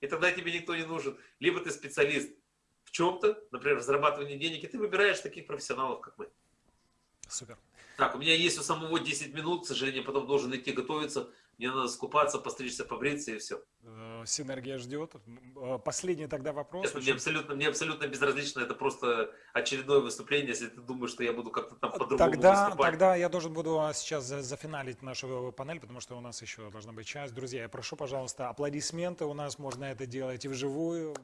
и тогда тебе никто не нужен, либо ты специалист в чем-то, например, в зарабатывании денег, и ты выбираешь таких профессионалов, как мы. Супер. Так, у меня есть у самого 10 минут, к сожалению, потом должен идти готовиться. Мне надо скупаться, постричься, побриться и все. Э, Синергия ждет. Э, Последний тогда вопрос. Честно, мне, Очень- абсолютно, мне абсолютно безразлично, это просто очередное выступление, если ты думаешь, что я буду как-то там по-другому Тогда, выступать. тогда я должен буду а, сейчас за- зафиналить нашу панель, потому что у нас еще должна быть часть. Друзья, я прошу, пожалуйста, аплодисменты. У нас можно это делать и вживую.